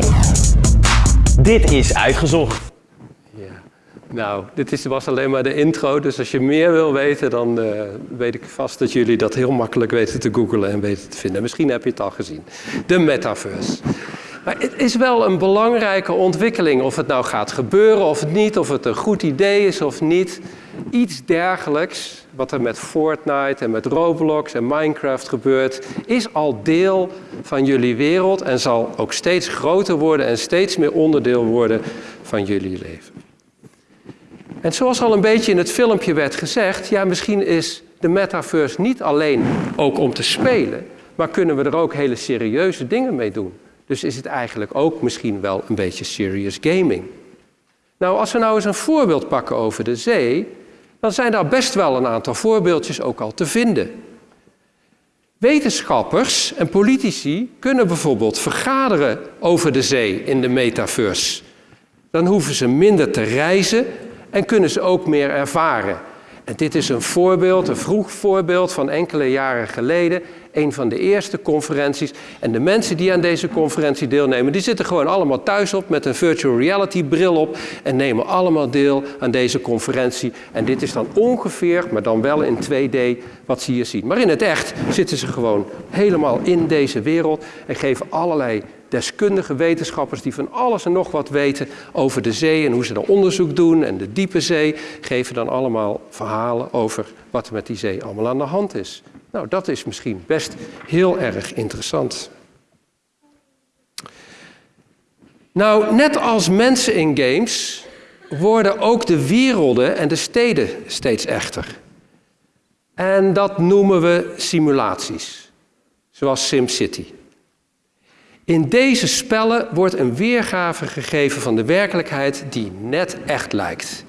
Dit is uitgezocht. Nou, dit was alleen maar de intro, dus als je meer wil weten, dan uh, weet ik vast dat jullie dat heel makkelijk weten te googlen en weten te vinden. Misschien heb je het al gezien. De metaverse. Maar het is wel een belangrijke ontwikkeling, of het nou gaat gebeuren of niet, of het een goed idee is of niet. Iets dergelijks, wat er met Fortnite en met Roblox en Minecraft gebeurt, is al deel van jullie wereld en zal ook steeds groter worden en steeds meer onderdeel worden van jullie leven. En zoals al een beetje in het filmpje werd gezegd, ja, misschien is de metaverse niet alleen ook om te spelen, maar kunnen we er ook hele serieuze dingen mee doen. Dus is het eigenlijk ook misschien wel een beetje serious gaming. Nou, als we nou eens een voorbeeld pakken over de zee, dan zijn daar best wel een aantal voorbeeldjes ook al te vinden. Wetenschappers en politici kunnen bijvoorbeeld vergaderen over de zee in de metaverse. Dan hoeven ze minder te reizen en kunnen ze ook meer ervaren. En dit is een voorbeeld, een vroeg voorbeeld van enkele jaren geleden. Een van de eerste conferenties. En de mensen die aan deze conferentie deelnemen, die zitten gewoon allemaal thuis op met een virtual reality bril op en nemen allemaal deel aan deze conferentie. En dit is dan ongeveer, maar dan wel in 2D, wat ze hier zien. Maar in het echt zitten ze gewoon helemaal in deze wereld en geven allerlei deskundige wetenschappers die van alles en nog wat weten over de zee en hoe ze daar onderzoek doen en de diepe zee, geven dan allemaal verhalen over wat er met die zee allemaal aan de hand is. Nou, dat is misschien best heel erg interessant. Nou, net als mensen in games worden ook de werelden en de steden steeds echter. En dat noemen we simulaties, zoals SimCity. In deze spellen wordt een weergave gegeven van de werkelijkheid die net echt lijkt.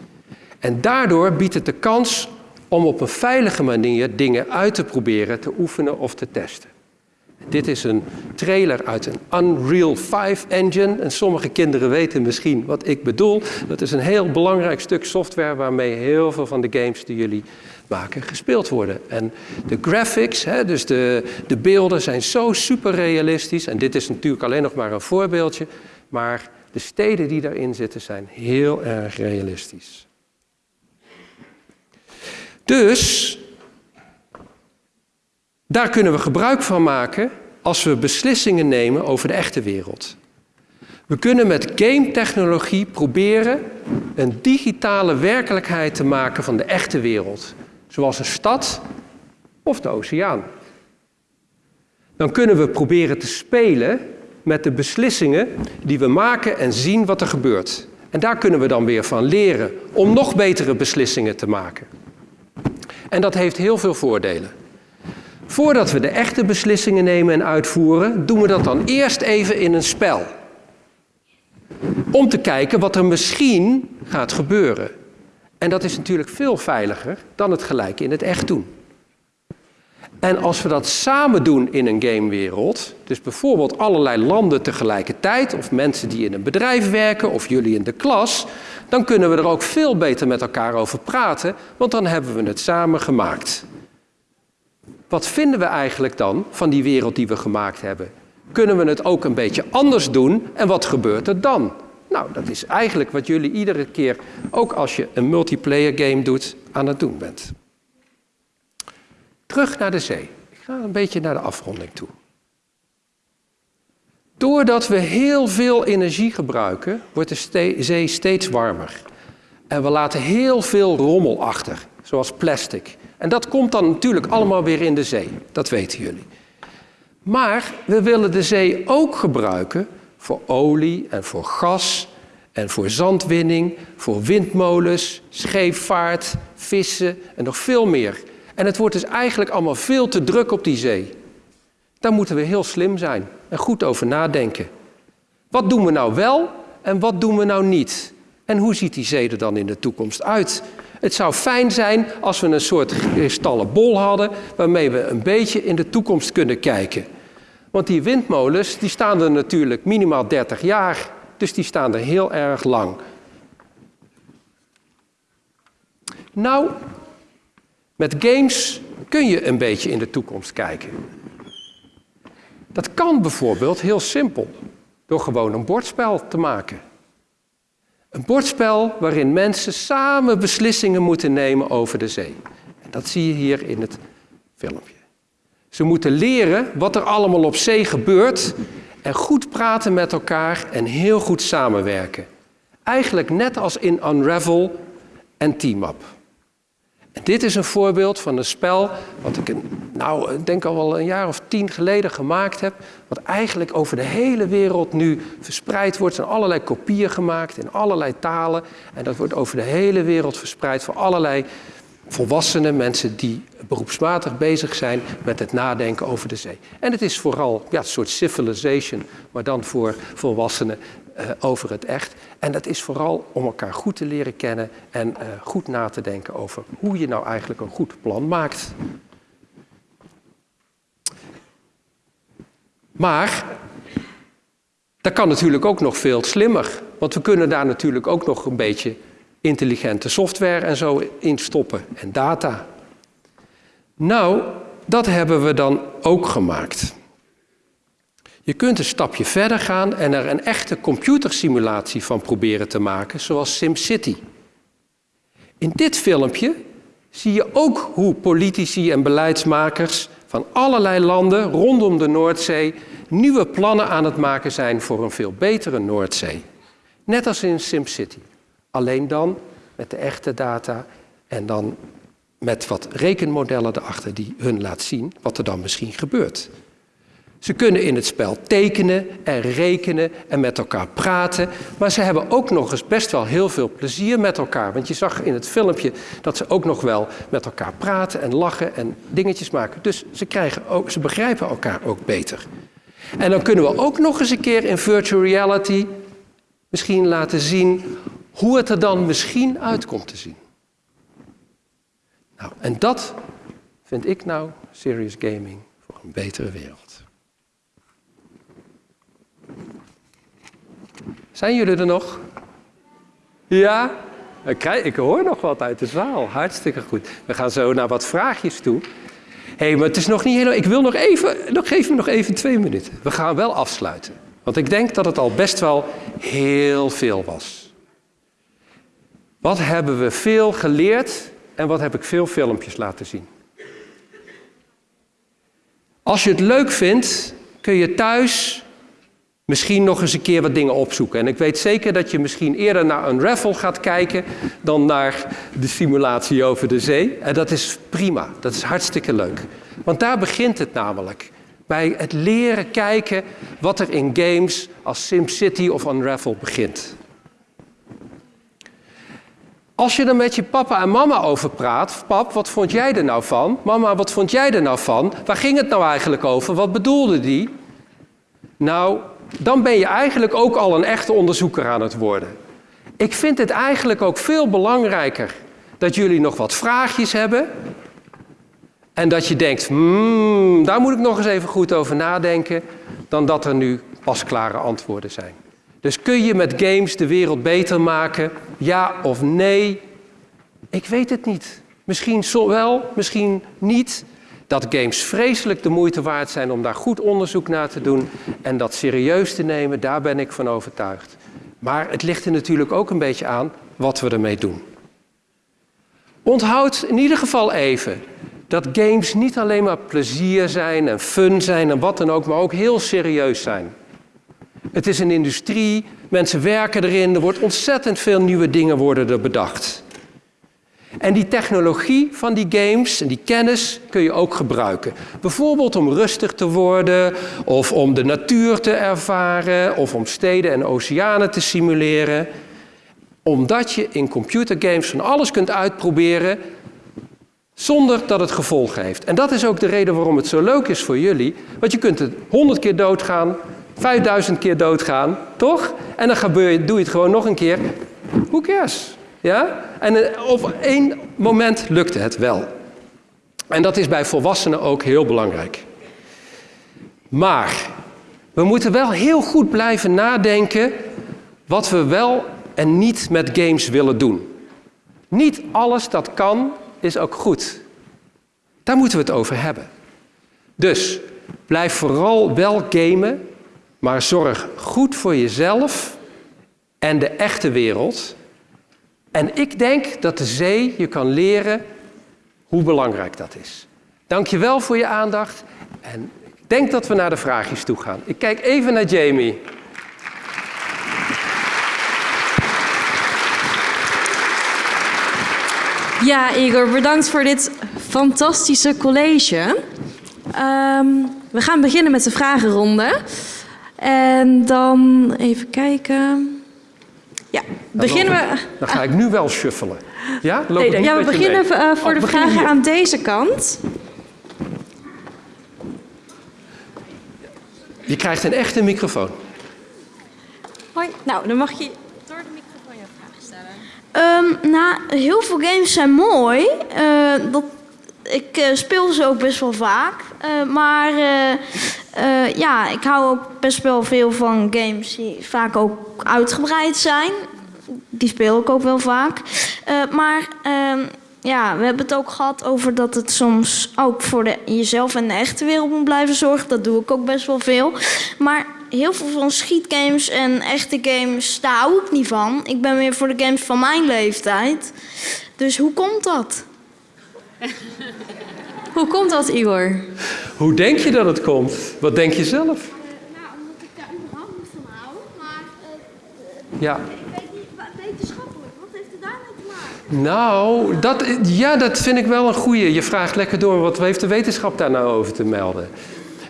En daardoor biedt het de kans om op een veilige manier dingen uit te proberen, te oefenen of te testen. Dit is een trailer uit een Unreal 5 engine. En sommige kinderen weten misschien wat ik bedoel. Dat is een heel belangrijk stuk software waarmee heel veel van de games die jullie maken gespeeld worden. En de graphics, hè, dus de, de beelden, zijn zo super realistisch. En dit is natuurlijk alleen nog maar een voorbeeldje. Maar de steden die daarin zitten zijn heel erg realistisch. Dus daar kunnen we gebruik van maken als we beslissingen nemen over de echte wereld. We kunnen met game-technologie proberen een digitale werkelijkheid te maken van de echte wereld, zoals een stad of de oceaan. Dan kunnen we proberen te spelen met de beslissingen die we maken en zien wat er gebeurt. En daar kunnen we dan weer van leren om nog betere beslissingen te maken. En dat heeft heel veel voordelen. Voordat we de echte beslissingen nemen en uitvoeren, doen we dat dan eerst even in een spel. Om te kijken wat er misschien gaat gebeuren. En dat is natuurlijk veel veiliger dan het gelijk in het echt doen. En als we dat samen doen in een gamewereld, dus bijvoorbeeld allerlei landen tegelijkertijd, of mensen die in een bedrijf werken, of jullie in de klas, dan kunnen we er ook veel beter met elkaar over praten, want dan hebben we het samen gemaakt. wat vinden we eigenlijk dan van die wereld die we gemaakt hebben? Kunnen we het ook een beetje anders doen en wat gebeurt er dan? Nou, dat is eigenlijk wat jullie iedere keer, ook als je een multiplayer game doet, aan het doen bent. Terug naar de zee. Ik ga een beetje naar de afronding toe. Doordat we heel veel energie gebruiken, wordt de zee steeds warmer. En we laten heel veel rommel achter, zoals plastic. En dat komt dan natuurlijk allemaal weer in de zee. Dat weten jullie. Maar we willen de zee ook gebruiken voor olie en voor gas en voor zandwinning, voor windmolens, scheepvaart, vissen en nog veel meer. En het wordt dus eigenlijk allemaal veel te druk op die zee. Daar moeten we heel slim zijn en goed over nadenken. Wat doen we nou wel en wat doen we nou niet? En hoe ziet die zee er dan in de toekomst uit? Het zou fijn zijn als we een soort kristallen bol hadden waarmee we een beetje in de toekomst kunnen kijken. Want die windmolens die staan er natuurlijk minimaal 30 jaar, dus die staan er heel erg lang. Nou, met games kun je een beetje in de toekomst kijken. Dat kan bijvoorbeeld heel simpel, door gewoon een bordspel te maken. Een bordspel waarin mensen samen beslissingen moeten nemen over de zee. En dat zie je hier in het filmpje. Ze moeten leren wat er allemaal op zee gebeurt en goed praten met elkaar en heel goed samenwerken. Eigenlijk net als in Unravel en Team Up. Dit is een voorbeeld van een spel wat ik nou, denk al wel een jaar of tien geleden gemaakt heb. Wat eigenlijk over de hele wereld nu verspreid wordt. Er zijn allerlei kopieën gemaakt in allerlei talen. En dat wordt over de hele wereld verspreid voor allerlei volwassenen, mensen die beroepsmatig bezig zijn met het nadenken over de zee. En het is vooral ja, een soort civilization, maar dan voor volwassenen uh, over het echt. En dat is vooral om elkaar goed te leren kennen en uh, goed na te denken over hoe je nou eigenlijk een goed plan maakt. Maar dat kan natuurlijk ook nog veel slimmer. Want we kunnen daar natuurlijk ook nog een beetje intelligente software en zo in stoppen en data. Nou, dat hebben we dan ook gemaakt. Je kunt een stapje verder gaan en er een echte computersimulatie van proberen te maken, zoals SimCity. In dit filmpje zie je ook hoe politici en beleidsmakers van allerlei landen rondom de Noordzee nieuwe plannen aan het maken zijn voor een veel betere Noordzee. Net als in SimCity. Alleen dan met de echte data en dan met wat rekenmodellen erachter die hun laat zien wat er dan misschien gebeurt. Ze kunnen in het spel tekenen en rekenen en met elkaar praten. Maar ze hebben ook nog eens best wel heel veel plezier met elkaar. Want je zag in het filmpje dat ze ook nog wel met elkaar praten en lachen en dingetjes maken. Dus ze, krijgen ook, ze begrijpen elkaar ook beter. En dan kunnen we ook nog eens een keer in virtual reality misschien laten zien hoe het er dan misschien uit komt te zien. Nou, en dat vind ik nou serious gaming voor een betere wereld. Zijn jullie er nog? Ja? Ik hoor nog wat uit de zaal. Hartstikke goed. We gaan zo naar wat vraagjes toe. Hé, hey, maar het is nog niet helemaal... Ik wil nog even... Nog, geef me nog even twee minuten. We gaan wel afsluiten. Want ik denk dat het al best wel heel veel was. Wat hebben we veel geleerd en wat heb ik veel filmpjes laten zien? Als je het leuk vindt, kun je thuis misschien nog eens een keer wat dingen opzoeken. En ik weet zeker dat je misschien eerder naar een gaat kijken dan naar de simulatie over de zee. En dat is prima, dat is hartstikke leuk. Want daar begint het namelijk. Bij het leren kijken wat er in games als SimCity of Unravel begint. Als je er met je papa en mama over praat, pap, wat vond jij er nou van? Mama, wat vond jij er nou van? Waar ging het nou eigenlijk over? Wat bedoelde die? Nou, dan ben je eigenlijk ook al een echte onderzoeker aan het worden. Ik vind het eigenlijk ook veel belangrijker dat jullie nog wat vraagjes hebben. En dat je denkt, hmm, daar moet ik nog eens even goed over nadenken, dan dat er nu pasklare antwoorden zijn. Dus kun je met games de wereld beter maken? Ja of nee? Ik weet het niet. Misschien wel, misschien niet. Dat games vreselijk de moeite waard zijn om daar goed onderzoek naar te doen en dat serieus te nemen, daar ben ik van overtuigd. Maar het ligt er natuurlijk ook een beetje aan wat we ermee doen. Onthoud in ieder geval even dat games niet alleen maar plezier zijn en fun zijn en wat dan ook, maar ook heel serieus zijn. Het is een industrie, mensen werken erin, er wordt ontzettend veel nieuwe dingen worden er bedacht. En die technologie van die games en die kennis kun je ook gebruiken. Bijvoorbeeld om rustig te worden, of om de natuur te ervaren, of om steden en oceanen te simuleren. Omdat je in computergames van alles kunt uitproberen zonder dat het gevolgen heeft. En dat is ook de reden waarom het zo leuk is voor jullie. Want je kunt het honderd keer doodgaan, 5000 keer doodgaan, toch? En dan doe je het gewoon nog een keer. Who cares? Ja? En eh, op één moment lukte het wel. En dat is bij volwassenen ook heel belangrijk. Maar we moeten wel heel goed blijven nadenken wat we wel en niet met games willen doen. Niet alles dat kan, is ook goed. Daar moeten we het over hebben. Dus blijf vooral wel gamen, maar zorg goed voor jezelf en de echte wereld. En ik denk dat de zee je kan leren hoe belangrijk dat is. Dank je wel voor je aandacht en ik denk dat we naar de vraagjes toe gaan. Ik kijk even naar Jamie. Ja, Igor, bedankt voor dit fantastische college. Ehm, we gaan beginnen met de vragenronde. En dan even kijken. Ja, beginnen we. Dan ga ik nu wel shuffelen. Ja, Loop Nee, ja, we beginnen mee? eh, voor Oh, de begin vragen hier. aan deze kant. Je krijgt een echte microfoon. Hoi, nou, dan mag je door de microfoon je vraag stellen. Ehm, nou, heel veel games zijn mooi. Eh, dat, ik eh, speel ze ook best wel vaak. Eh, maar eh, ja, ik hou ook best wel veel van games die vaak ook uitgebreid zijn. Die speel ik ook wel vaak. Maar ehm, ja, we hebben het ook gehad over dat het soms ook voor jezelf en de echte wereld moet blijven zorgen. Dat doe ik ook best wel veel. Maar heel veel van schietgames en echte games, daar hou ik niet van. Ik ben meer voor de games van mijn leeftijd. Dus hoe komt dat? Hoe komt dat, Igor? Hoe denk je dat het komt? Wat denk je zelf? Nou, omdat ik daar überhaupt niet van hou. Maar Ja. ik weet niet, wetenschappelijk, wat heeft het daarmee te maken? Nou, dat, ja, dat vind ik wel een goeie. Je vraagt lekker door, wat heeft de wetenschap daar nou over te melden?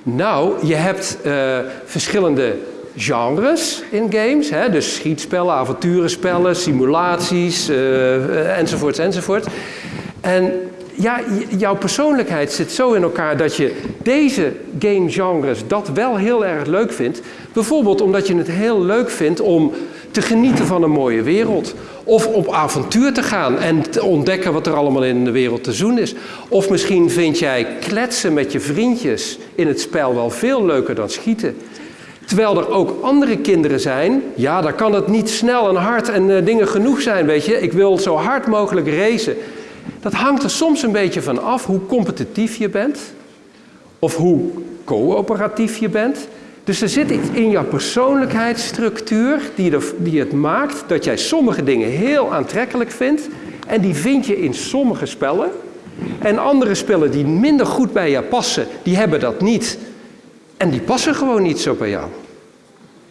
Nou, je hebt eh, verschillende genres in games. Hè? Dus schietspellen, avonturenspellen, simulaties, eh, enzovoorts, enzovoort. En ja, jouw persoonlijkheid zit zo in elkaar dat je deze gamegenres dat wel heel erg leuk vindt. Bijvoorbeeld omdat je het heel leuk vindt om te genieten van een mooie wereld. Of op avontuur te gaan en te ontdekken wat er allemaal in de wereld te doen is. Of misschien vind jij kletsen met je vriendjes in het spel wel veel leuker dan schieten. Terwijl er ook andere kinderen zijn, ja, daar kan het niet snel en hard en eh, dingen genoeg zijn, weet je. Ik wil zo hard mogelijk racen. Dat hangt er soms een beetje van af hoe competitief je bent. Of hoe coöperatief je bent. Dus er zit iets in jouw persoonlijkheidsstructuur die, er, die het maakt dat jij sommige dingen heel aantrekkelijk vindt. En die vind je in sommige spellen. En andere spellen die minder goed bij jou passen, die hebben dat niet. En die passen gewoon niet zo bij jou.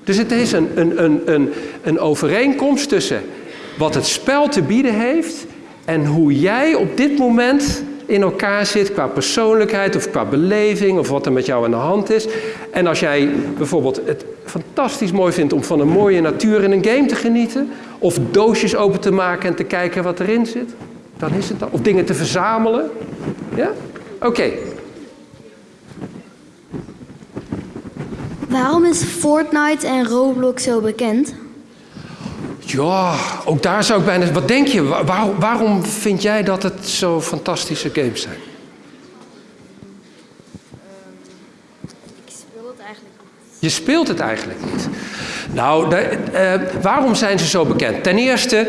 Dus het is een, een, een, een, een overeenkomst tussen wat het spel te bieden heeft en hoe jij op dit moment in elkaar zit qua persoonlijkheid of qua beleving of wat er met jou aan de hand is. En als jij bijvoorbeeld het fantastisch mooi vindt om van een mooie natuur in een game te genieten, of doosjes open te maken en te kijken wat erin zit, dan is het dat. Of dingen te verzamelen. Ja? Oké. Waarom is Fortnite en Roblox zo bekend? Ja, ook daar zou ik bijna. Wat denk je? Wa- waar- waarom vind jij dat het zo fantastische games zijn? Ik speel het eigenlijk niet. Je speelt het eigenlijk niet. Nou, eh, waarom zijn ze zo bekend? Ten eerste,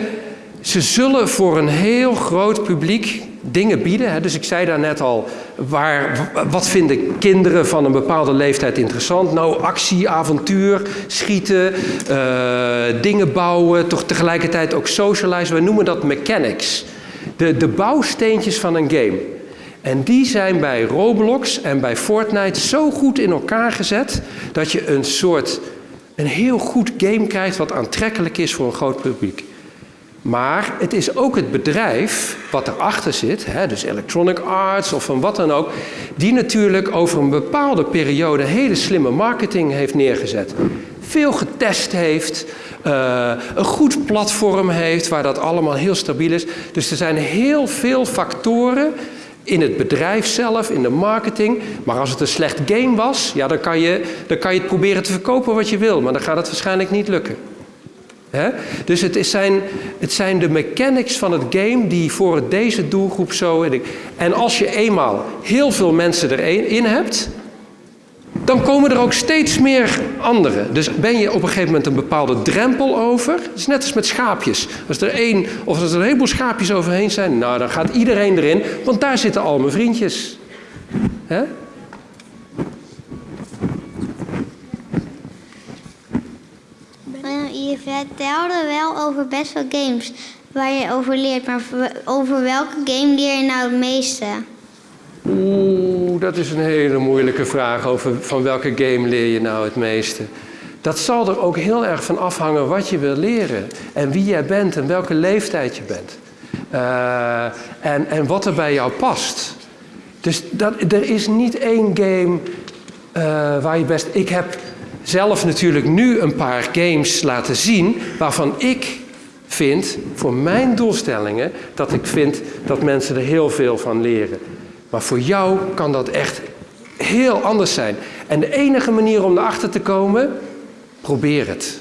ze zullen voor een heel groot publiek dingen bieden. Dus ik zei daar net al, waar, wat vinden kinderen van een bepaalde leeftijd interessant? Nou, actie, avontuur, schieten, eh, dingen bouwen, toch tegelijkertijd ook socializen. We noemen dat mechanics. De, de bouwsteentjes van een game. En die zijn bij Roblox en bij Fortnite zo goed in elkaar gezet dat je een soort, een heel goed game krijgt wat aantrekkelijk is voor een groot publiek. Maar het is ook het bedrijf wat erachter zit, hè, dus Electronic Arts of van wat dan ook, die natuurlijk over een bepaalde periode hele slimme marketing heeft neergezet. Veel getest heeft, uh, een goed platform heeft waar dat allemaal heel stabiel is. Dus er zijn heel veel factoren in het bedrijf zelf, in de marketing. Maar als het een slecht game was, ja, dan, kan je, dan kan je het proberen te verkopen wat je wil, maar dan gaat het waarschijnlijk niet lukken. Dus het, zijn, het zijn de mechanics van het game die voor deze doelgroep zo. En als je eenmaal heel veel mensen erin hebt, dan komen er ook steeds meer anderen. Dus ben je op een gegeven moment een bepaalde drempel over. Het is net als met schaapjes. Als er één of als er een heleboel schaapjes overheen zijn, nou dan gaat iedereen erin, want daar zitten al mijn vriendjes. He? Je vertelde wel over best wel games waar je over leert, maar over welke game leer je nou het meeste? Oeh, dat is een hele moeilijke vraag. Over van welke game leer je nou het meeste? Dat zal er ook heel erg van afhangen wat je wil leren. En wie jij bent en welke leeftijd je bent. Uh, en, en wat er bij jou past. Dus dat, er is niet één game uh, waar je best... Ik heb zelf natuurlijk nu een paar games laten zien waarvan ik vind, voor mijn doelstellingen, dat ik vind dat mensen er heel veel van leren. Maar voor jou kan dat echt heel anders zijn. En de enige manier om erachter te komen, probeer het.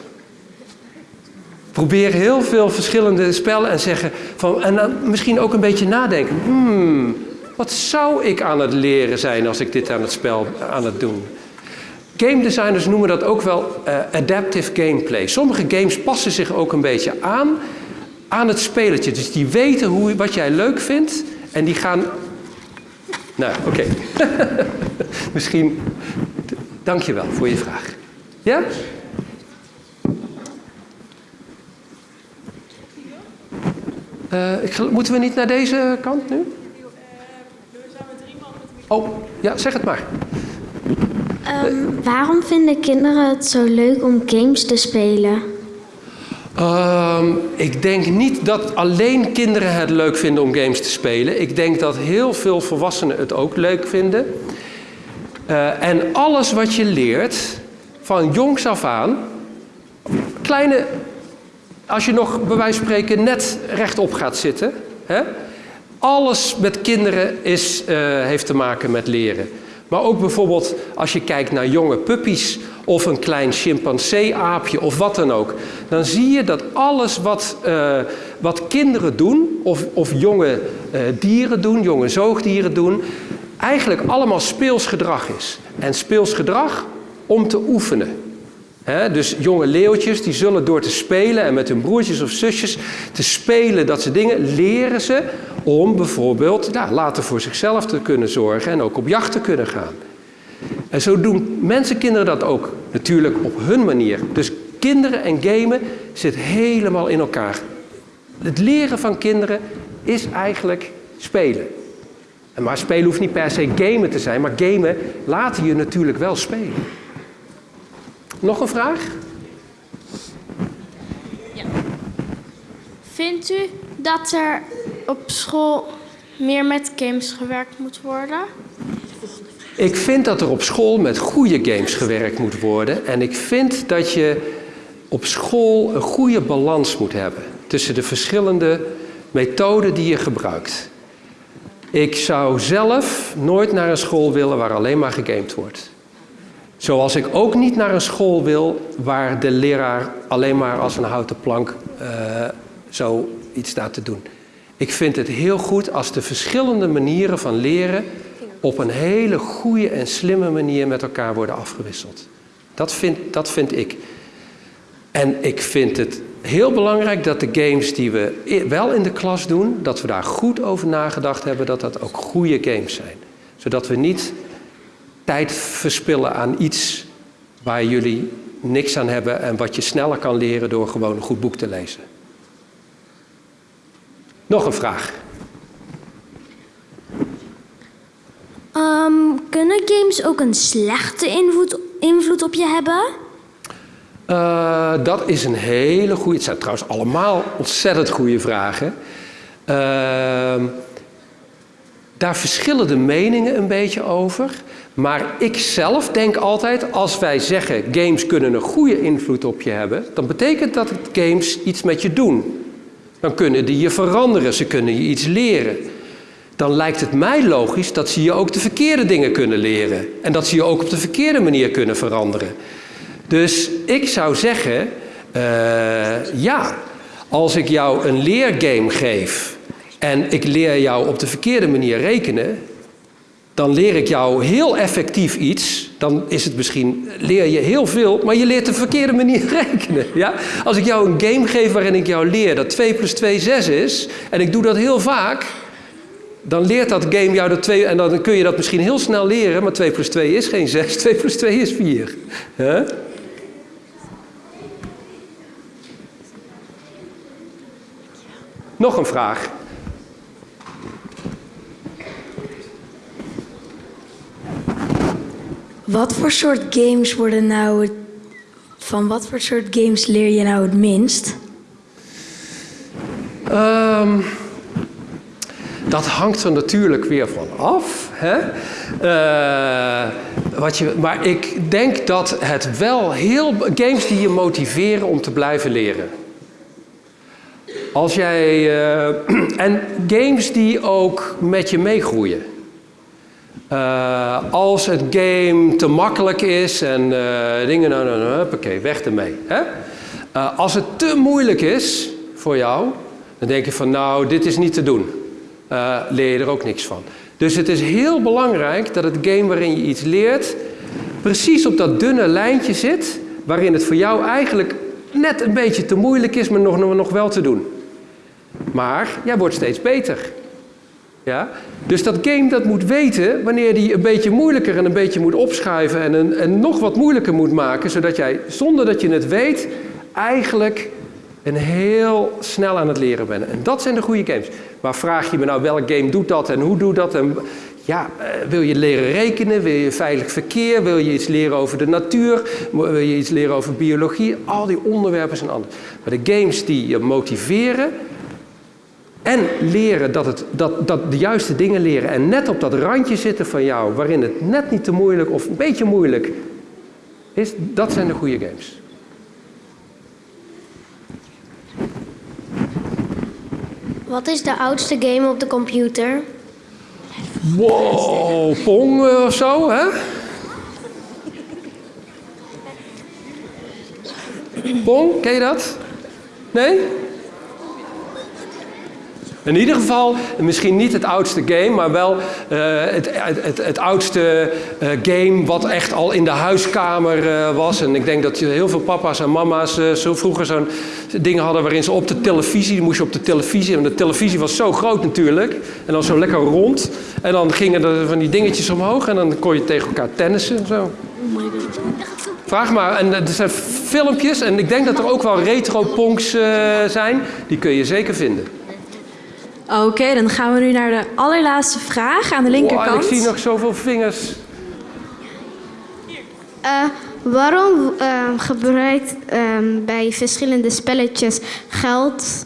Probeer heel veel verschillende spellen en zeggen van, en dan misschien ook een beetje nadenken. Hmm, wat zou ik aan het leren zijn als ik dit aan het spel aan het doen? Game designers noemen dat ook wel uh, adaptive gameplay. Sommige games passen zich ook een beetje aan aan het spelletje. Dus die weten hoe, wat jij leuk vindt en die gaan nou, oké. Okay. Misschien. Dank je wel voor je vraag. Ja? Uh, ik, moeten we niet naar deze kant nu? Oh, ja, zeg het maar. Um, waarom vinden kinderen het zo leuk om games te spelen? Um, ik denk niet dat alleen kinderen het leuk vinden om games te spelen. Ik denk dat heel veel volwassenen het ook leuk vinden. Uh, en alles wat je leert, van jongs af aan, kleine, als je nog bij wijze van spreken net rechtop gaat zitten, hè, alles met kinderen is, uh, heeft te maken met leren. Maar ook bijvoorbeeld als je kijkt naar jonge puppies of een klein chimpansee-aapje of wat dan ook. Dan zie je dat alles wat, uh, wat kinderen doen of, of jonge uh, dieren doen, jonge zoogdieren doen, eigenlijk allemaal speels gedrag is. En speels gedrag om te oefenen. Dus jonge leeuwtjes die zullen door te spelen en met hun broertjes of zusjes te spelen dat ze dingen leren ze om bijvoorbeeld ja, later voor zichzelf te kunnen zorgen en ook op jacht te kunnen gaan. En zo doen mensen, kinderen dat ook natuurlijk op hun manier. Dus kinderen en gamen zit helemaal in elkaar. Het leren van kinderen is eigenlijk spelen. Maar spelen hoeft niet per se gamen te zijn, maar gamen laten je natuurlijk wel spelen. Nog een vraag? Ja. Vindt u dat er op school meer met games gewerkt moet worden? Ik vind dat er op school met goede games gewerkt moet worden. En ik vind dat je op school een goede balans moet hebben tussen de verschillende methoden die je gebruikt. Ik zou zelf nooit naar een school willen waar alleen maar gegamed wordt. Zoals ik ook niet naar een school wil waar de leraar alleen maar als een houten plank uh, staat te doen. Ik vind het heel goed als de verschillende manieren van leren op een hele goede en slimme manier met elkaar worden afgewisseld. Dat vind, dat vind ik. En ik vind het heel belangrijk dat de games die we wel in de klas doen, dat we daar goed over nagedacht hebben, dat dat ook goede games zijn. Zodat we niet tijd verspillen aan iets waar jullie niks aan hebben en wat je sneller kan leren door gewoon een goed boek te lezen. Nog een vraag. Ehm, kunnen games ook een slechte invloed, invloed op je hebben? Eh, dat is een hele goede. Het zijn trouwens allemaal ontzettend goede vragen. Ehm, daar verschillen de meningen een beetje over. Maar ik zelf denk altijd, als wij zeggen games kunnen een goede invloed op je hebben, dan betekent dat games iets met je doen. Dan kunnen die je veranderen, ze kunnen je iets leren. Dan lijkt het mij logisch dat ze je ook de verkeerde dingen kunnen leren. En dat ze je ook op de verkeerde manier kunnen veranderen. Dus ik zou zeggen, eh, ja, als ik jou een leergame geef en ik leer jou op de verkeerde manier rekenen, dan leer ik jou heel effectief iets. Dan is het misschien, leer je heel veel, maar je leert de verkeerde manier rekenen. Ja? Als ik jou een game geef waarin ik jou leer dat 2 plus 2 6 is, en ik doe dat heel vaak, dan leert dat game jou dat 2, en dan kun je dat misschien heel snel leren, maar 2 plus 2 is geen 6, 2 plus 2 is 4. Huh? Nog een vraag. Wat voor soort games worden nou... Van wat voor soort games leer je nou het minst? Ehm, dat hangt er natuurlijk weer van af. Hè? Eh, wat je, maar ik denk dat het wel heel. games die je motiveren om te blijven leren. Als jij. eh, en games die ook met je meegroeien. Eh, als het game te makkelijk is en eh, dingen, nou, nou, nou, huppakee, weg ermee. Hè? Eh, als het te moeilijk is voor jou, dan denk je van, nou, dit is niet te doen. Leer je er ook niks van. Dus het is heel belangrijk dat het game waarin je iets leert, precies op dat dunne lijntje zit, waarin het voor jou eigenlijk net een beetje te moeilijk is, maar nog, nog wel te doen. Maar jij wordt steeds beter. Ja? Dus dat game dat moet weten wanneer die een beetje moeilijker en een beetje moet opschuiven en, een, en nog wat moeilijker moet maken, zodat jij zonder dat je het weet eigenlijk een heel snel aan het leren bent. En dat zijn de goede games. Maar vraag je me nou welk game doet dat en hoe doet dat? En, ja, eh, wil je leren rekenen? Wil je veilig verkeer? Wil je iets leren over de natuur? Wil je iets leren over biologie? Al die onderwerpen zijn anders. Maar de games die je motiveren, en leren dat, het, dat, dat de juiste dingen leren en net op dat randje zitten van jou, waarin het net niet te moeilijk of een beetje moeilijk is, dat zijn de goede games. Wat is de oudste game op de computer? Wow, Pong eh, of zo, hè? Pong, ken je dat? Nee? In ieder geval, misschien niet het oudste game, maar wel eh, het, het, het, oudste eh, game wat echt al in de huiskamer eh, was. En ik denk dat heel veel papa's en mama's zo vroeger zo'n dingen hadden waarin ze op de televisie, moest je op de televisie, en de televisie was zo groot natuurlijk, en dan zo lekker rond. En dan gingen er van die dingetjes omhoog en dan kon je tegen elkaar tennissen. Zo. Vraag maar, en er zijn filmpjes en ik denk dat er ook wel retro-ponks zijn, die kun je zeker vinden. Oké, dan gaan we nu naar de allerlaatste vraag aan de Wow, linkerkant. ik zie nog zoveel vingers. Eh, waarom eh, gebruikt ehm, bij verschillende spelletjes geld,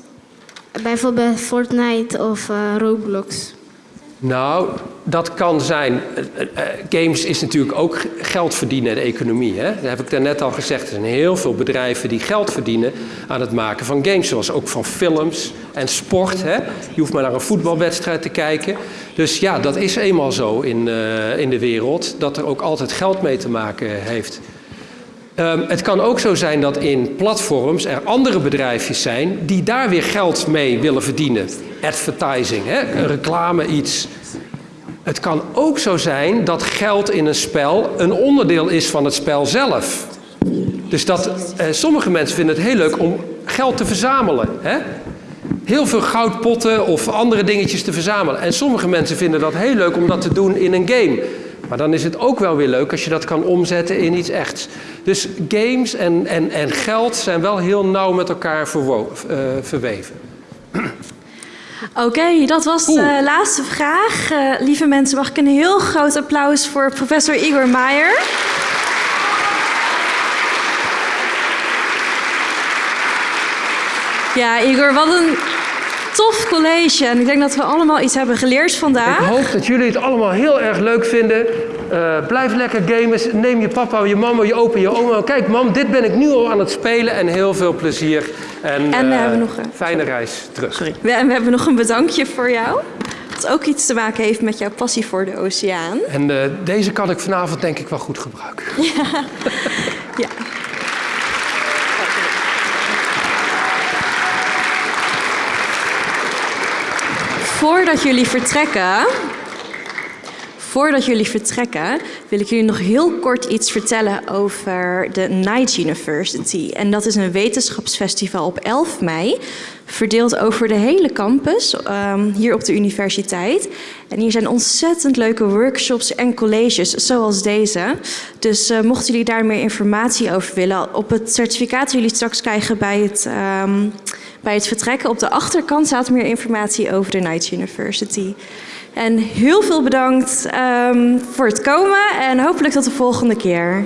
bijvoorbeeld Fortnite of eh, Roblox? Nou, dat kan zijn. eh, eh, Games is natuurlijk ook geld verdienen in de economie. Hè? Dat heb ik daarnet al gezegd. Er zijn heel veel bedrijven die geld verdienen aan het maken van games. Zoals ook van films en sport. Hè? Je hoeft maar naar een voetbalwedstrijd te kijken. Dus ja, dat is eenmaal zo in, eh, in de wereld. Dat er ook altijd geld mee te maken heeft. Ehm, het kan ook zo zijn dat in platforms er andere bedrijfjes zijn die daar weer geld mee willen verdienen. Advertising, hè? reclame, iets. Het kan ook zo zijn dat geld in een spel een onderdeel is van het spel zelf. Dus dat eh, sommige mensen vinden het heel leuk om geld te verzamelen. Hè? Heel veel goudpotten of andere dingetjes te verzamelen. En sommige mensen vinden dat heel leuk om dat te doen in een game. Maar dan is het ook wel weer leuk als je dat kan omzetten in iets echts. Dus games en, en, en geld zijn wel heel nauw met elkaar eh, verweven. Oké, dat was de laatste vraag. Eh, lieve mensen, mag ik een heel groot applaus voor professor Igor Maier. Ja, Igor, wat een tof college. En ik denk dat we allemaal iets hebben geleerd vandaag. Ik hoop dat jullie het allemaal heel erg leuk vinden. Eh, blijf lekker gamen. Neem je papa, je mama, je opa, je oma. Kijk, mam, dit ben ik nu al aan het spelen. En heel veel plezier. En, En we eh, hebben nog een- fijne reis terug. We, en we hebben nog een bedankje voor jou. Dat ook iets te maken heeft met jouw passie voor de oceaan. En eh, deze kan ik vanavond denk ik wel goed gebruiken. Ja. ja. Voordat jullie vertrekken, voordat jullie vertrekken, wil ik jullie nog heel kort iets vertellen over de Night University. En dat is een wetenschapsfestival op 11 mei, verdeeld over de hele campus ehm, hier op de universiteit. En hier zijn ontzettend leuke workshops en colleges zoals deze. Dus eh, mochten jullie daar meer informatie over willen, op het certificaat jullie straks krijgen bij het, ehm, bij het vertrekken, op de achterkant staat meer informatie over de Night University. En heel veel bedankt ehm, voor het komen en hopelijk tot de volgende keer.